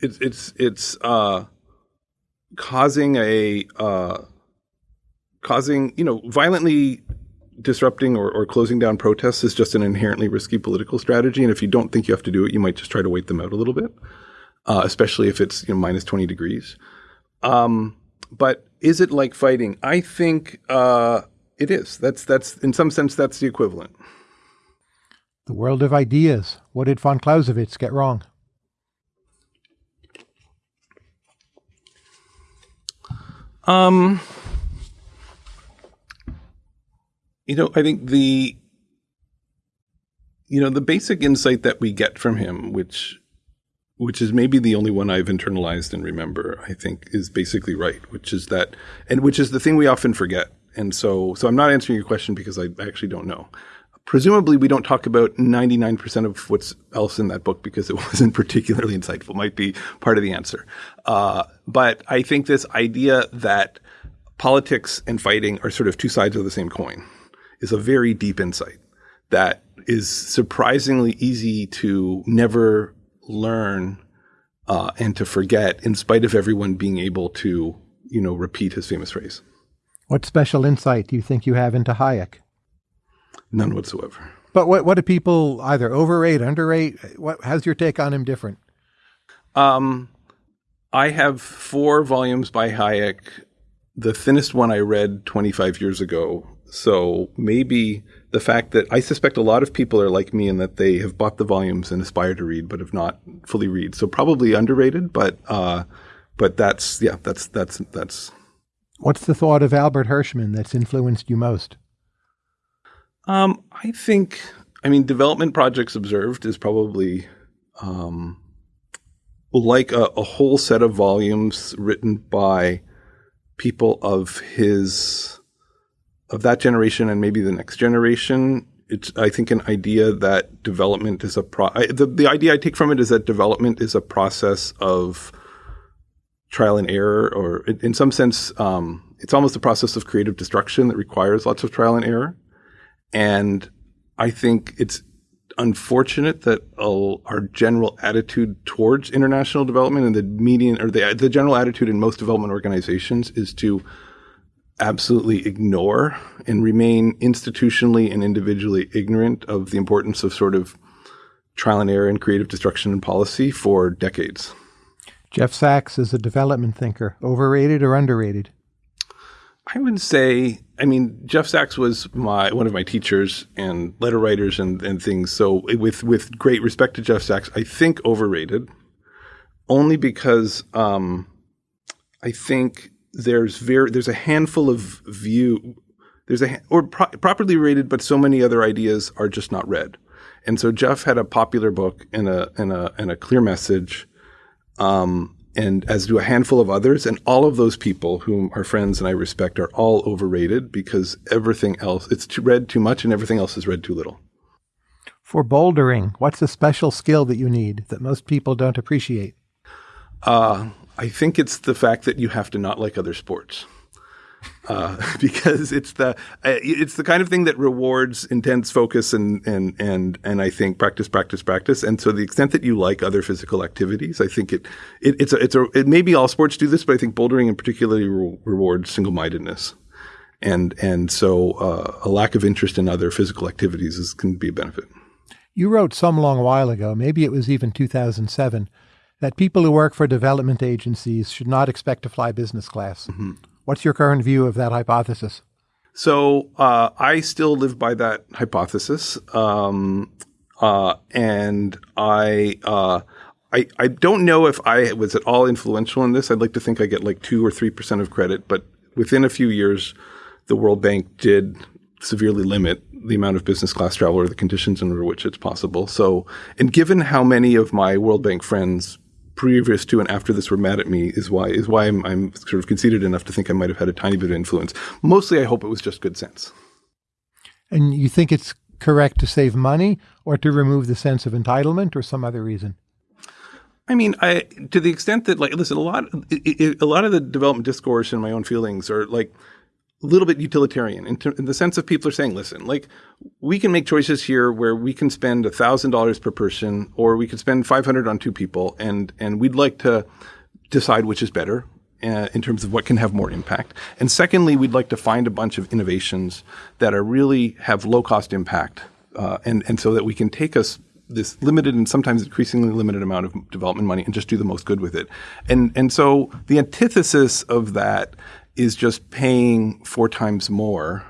Speaker 2: it's it's it's uh, causing a uh, causing you know violently disrupting or, or closing down protests is just an inherently risky political strategy. And if you don't think you have to do it, you might just try to wait them out a little bit, uh, especially if it's you know, minus 20 degrees. Um, but is it like fighting? I think uh, it is. That's, that's, in some sense, that's the equivalent.
Speaker 1: The world of ideas. What did von Clausewitz get wrong?
Speaker 2: Um, you know, I think the you know the basic insight that we get from him, which which is maybe the only one I've internalized and remember, I think is basically right, which is that, and which is the thing we often forget. And so, so I'm not answering your question because I actually don't know. Presumably we don't talk about 99% of what's else in that book because it wasn't particularly insightful. Might be part of the answer. Uh, but i think this idea that politics and fighting are sort of two sides of the same coin is a very deep insight that is surprisingly easy to never learn uh, and to forget in spite of everyone being able to you know repeat his famous phrase
Speaker 1: what special insight do you think you have into hayek
Speaker 2: None whatsoever.
Speaker 1: But what what do people either overrate, underrate? What how's your take on him different?
Speaker 2: Um, I have four volumes by Hayek. The thinnest one I read 25 years ago. So maybe the fact that I suspect a lot of people are like me in that they have bought the volumes and aspire to read, but have not fully read. So probably underrated, but uh, but that's yeah, that's that's that's.
Speaker 1: What's the thought of Albert Hirschman that's influenced you most?
Speaker 2: Um, I think, I mean, development projects observed is probably um, like a, a, whole set of volumes written by people of his of that generation and maybe the next generation. It's I think an idea that development is a pro. I, the the idea I take from it is that development is a process of trial and error, or in, some sense, um, it's almost a process of creative destruction that requires lots of trial and error. And I think it's unfortunate that uh, our general attitude towards international development and the median or the, the general attitude in most development organizations is to absolutely ignore and remain institutionally and individually ignorant of the importance of sort of trial and error and creative destruction and policy for decades.
Speaker 1: Jeff Sachs is a development thinker, overrated or underrated?
Speaker 2: I would say, I mean, Jeff Sachs was my one of my teachers and letter writers and, and things. So with with great respect to Jeff Sachs, I think overrated, only because um, I think there's very there's a handful of view there's a or pro- properly rated, but so many other ideas are just not read. And so Jeff had a popular book and a and a and a clear message. Um, and as do a handful of others. And all of those people whom are friends and I respect are all overrated because everything else, it's too, read too much and everything else is read too little.
Speaker 1: For bouldering, what's a special skill that you need that most people don't appreciate?
Speaker 2: Uh, I think it's the fact that you have to not like other sports. uh, because it's the uh, it's the kind of thing that rewards intense focus and and and and I think practice, practice, practice. And so, the extent that you like other physical activities, I think it, it it's a it's a it maybe all sports do this, but I think bouldering in particularly re- rewards single mindedness. And and so uh, a lack of interest in other physical activities is, can be a benefit.
Speaker 1: You wrote some long while ago, maybe it was even 2007, that people who work for development agencies should not expect to fly business class. Mm-hmm. What's your current view of that hypothesis?
Speaker 2: So uh, I still live by that hypothesis, um, uh, and I, uh, I I don't know if I was at all influential in this. I'd like to think I get like two or three percent of credit, but within a few years, the World Bank did severely limit the amount of business class travel or the conditions under which it's possible. So, and given how many of my World Bank friends previous to and after this were mad at me is why is why I'm, I'm sort of conceited enough to think I might have had a tiny bit of influence. Mostly, I hope it was just good sense.
Speaker 1: And you think it's correct to save money or to remove the sense of entitlement or some other reason?
Speaker 2: I mean, I to the extent that like listen, a lot it, it, a lot of the development discourse and my own feelings are like a little bit utilitarian in, in, the sense of people are saying, listen, like we can make choices here where we can spend thousand dollars per person, or we could spend five hundred on two people, and and we'd like to decide which is better uh, in terms of what can have more impact. And secondly, we'd like to find a bunch of innovations that are really have low cost impact, uh, and and so that we can take us this limited and sometimes increasingly limited amount of development money and just do the most good with it. And and so the antithesis of that is just paying four times more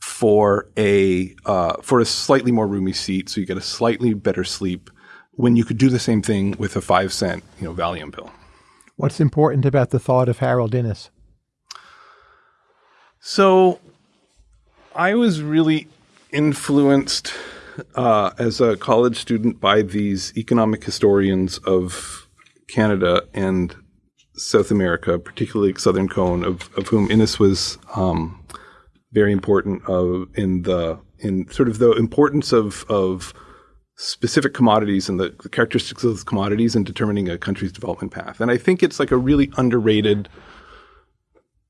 Speaker 2: for a uh, for a slightly more roomy seat, so you get a slightly better sleep when you could do the same thing with a five cent you know Valium pill.
Speaker 1: What's important about the thought of Harold Innis?
Speaker 2: So, I was really influenced uh, as a college student by these economic historians of Canada and South America, particularly Southern Cone, of, of whom Innis was um, very important of, in the in sort of the importance of of specific commodities and the, the characteristics of those commodities in determining a country's development path. And I think it's like a really underrated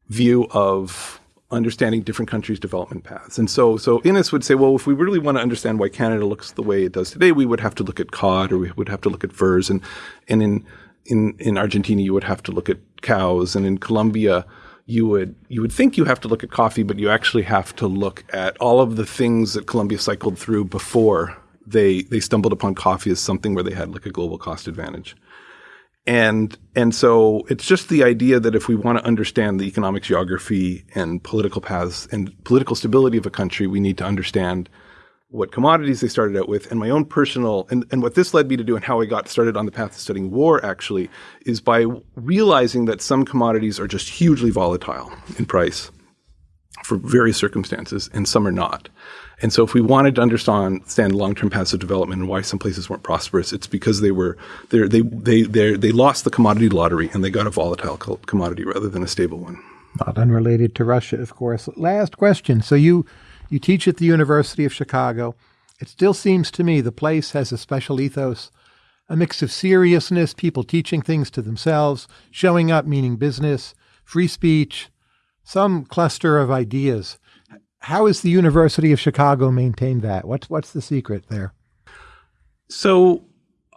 Speaker 2: view of understanding different countries' development paths. And so, so Innis would say, well, if we really want to understand why Canada looks the way it does today, we would have to look at cod or we would have to look at furs. And, and in in in Argentina you would have to look at cows, and in Colombia you would you would think you have to look at coffee, but you actually have to look at all of the things that Colombia cycled through before they they stumbled upon coffee as something where they had like a global cost advantage. And and so it's just the idea that if we want to understand the economic geography and political paths and political stability of a country, we need to understand what commodities they started out with and my own personal and, and what this led me to do and how I got started on the path of studying war actually is by realizing that some commodities are just hugely volatile in price for various circumstances and some are not. And so if we wanted to understand long-term paths of development and why some places weren't prosperous, it's because they were they they they they lost the commodity lottery and they got a volatile commodity rather than a stable one.
Speaker 1: Not unrelated to Russia, of course. Last question. So you you teach at the University of Chicago. It still seems to me the place has a special ethos, a mix of seriousness, people teaching things to themselves, showing up meaning business, free speech, some cluster of ideas. How has the University of Chicago maintained that? What's what's the secret there?
Speaker 2: So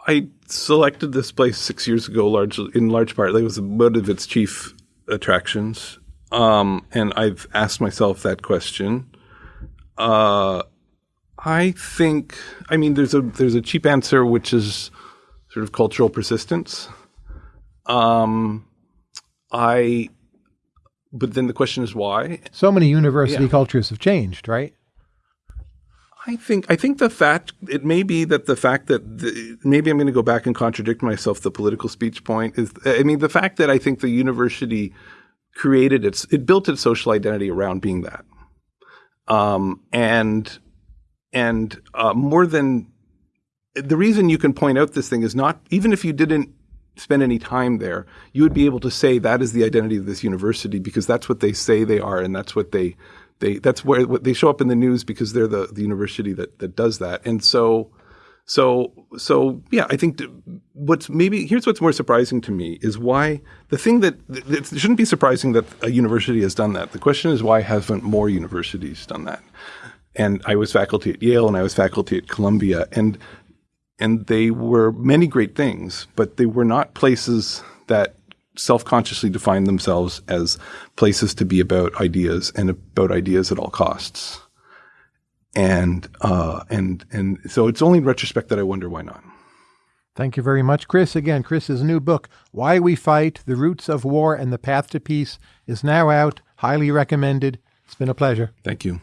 Speaker 2: I selected this place six years ago, largely in large part. That was one of its chief attractions, um, and I've asked myself that question. Uh, I think. I mean, there's a there's a cheap answer, which is sort of cultural persistence. Um, I. But then the question is why.
Speaker 1: So many university yeah. cultures have changed, right?
Speaker 2: I think I think the fact it may be that the fact that the, maybe I'm going to go back and contradict myself. The political speech point is I mean the fact that I think the university created its it built its social identity around being that. Um, and and uh, more than the reason you can point out this thing is not even if you didn't spend any time there, you would be able to say that is the identity of this university because that's what they say they are, and that's what they they that's where what they show up in the news because they're the the university that that does that. And so So, so yeah, I think th- what's maybe here's what's more surprising to me is why the thing that it shouldn't be surprising that a university has done that. The question is why haven't more universities done that? And I was faculty at Yale and I was faculty at Columbia, and and they were many great things, but they were not places that self-consciously defined themselves as places to be about ideas and about ideas at all costs and uh, and and so it's only in retrospect that I wonder why not.
Speaker 1: Thank you very much, Chris. Again, Chris's new book, Why We Fight The Roots of War and the Path to Peace, is now out. Highly recommended. It's been a pleasure.
Speaker 2: Thank you.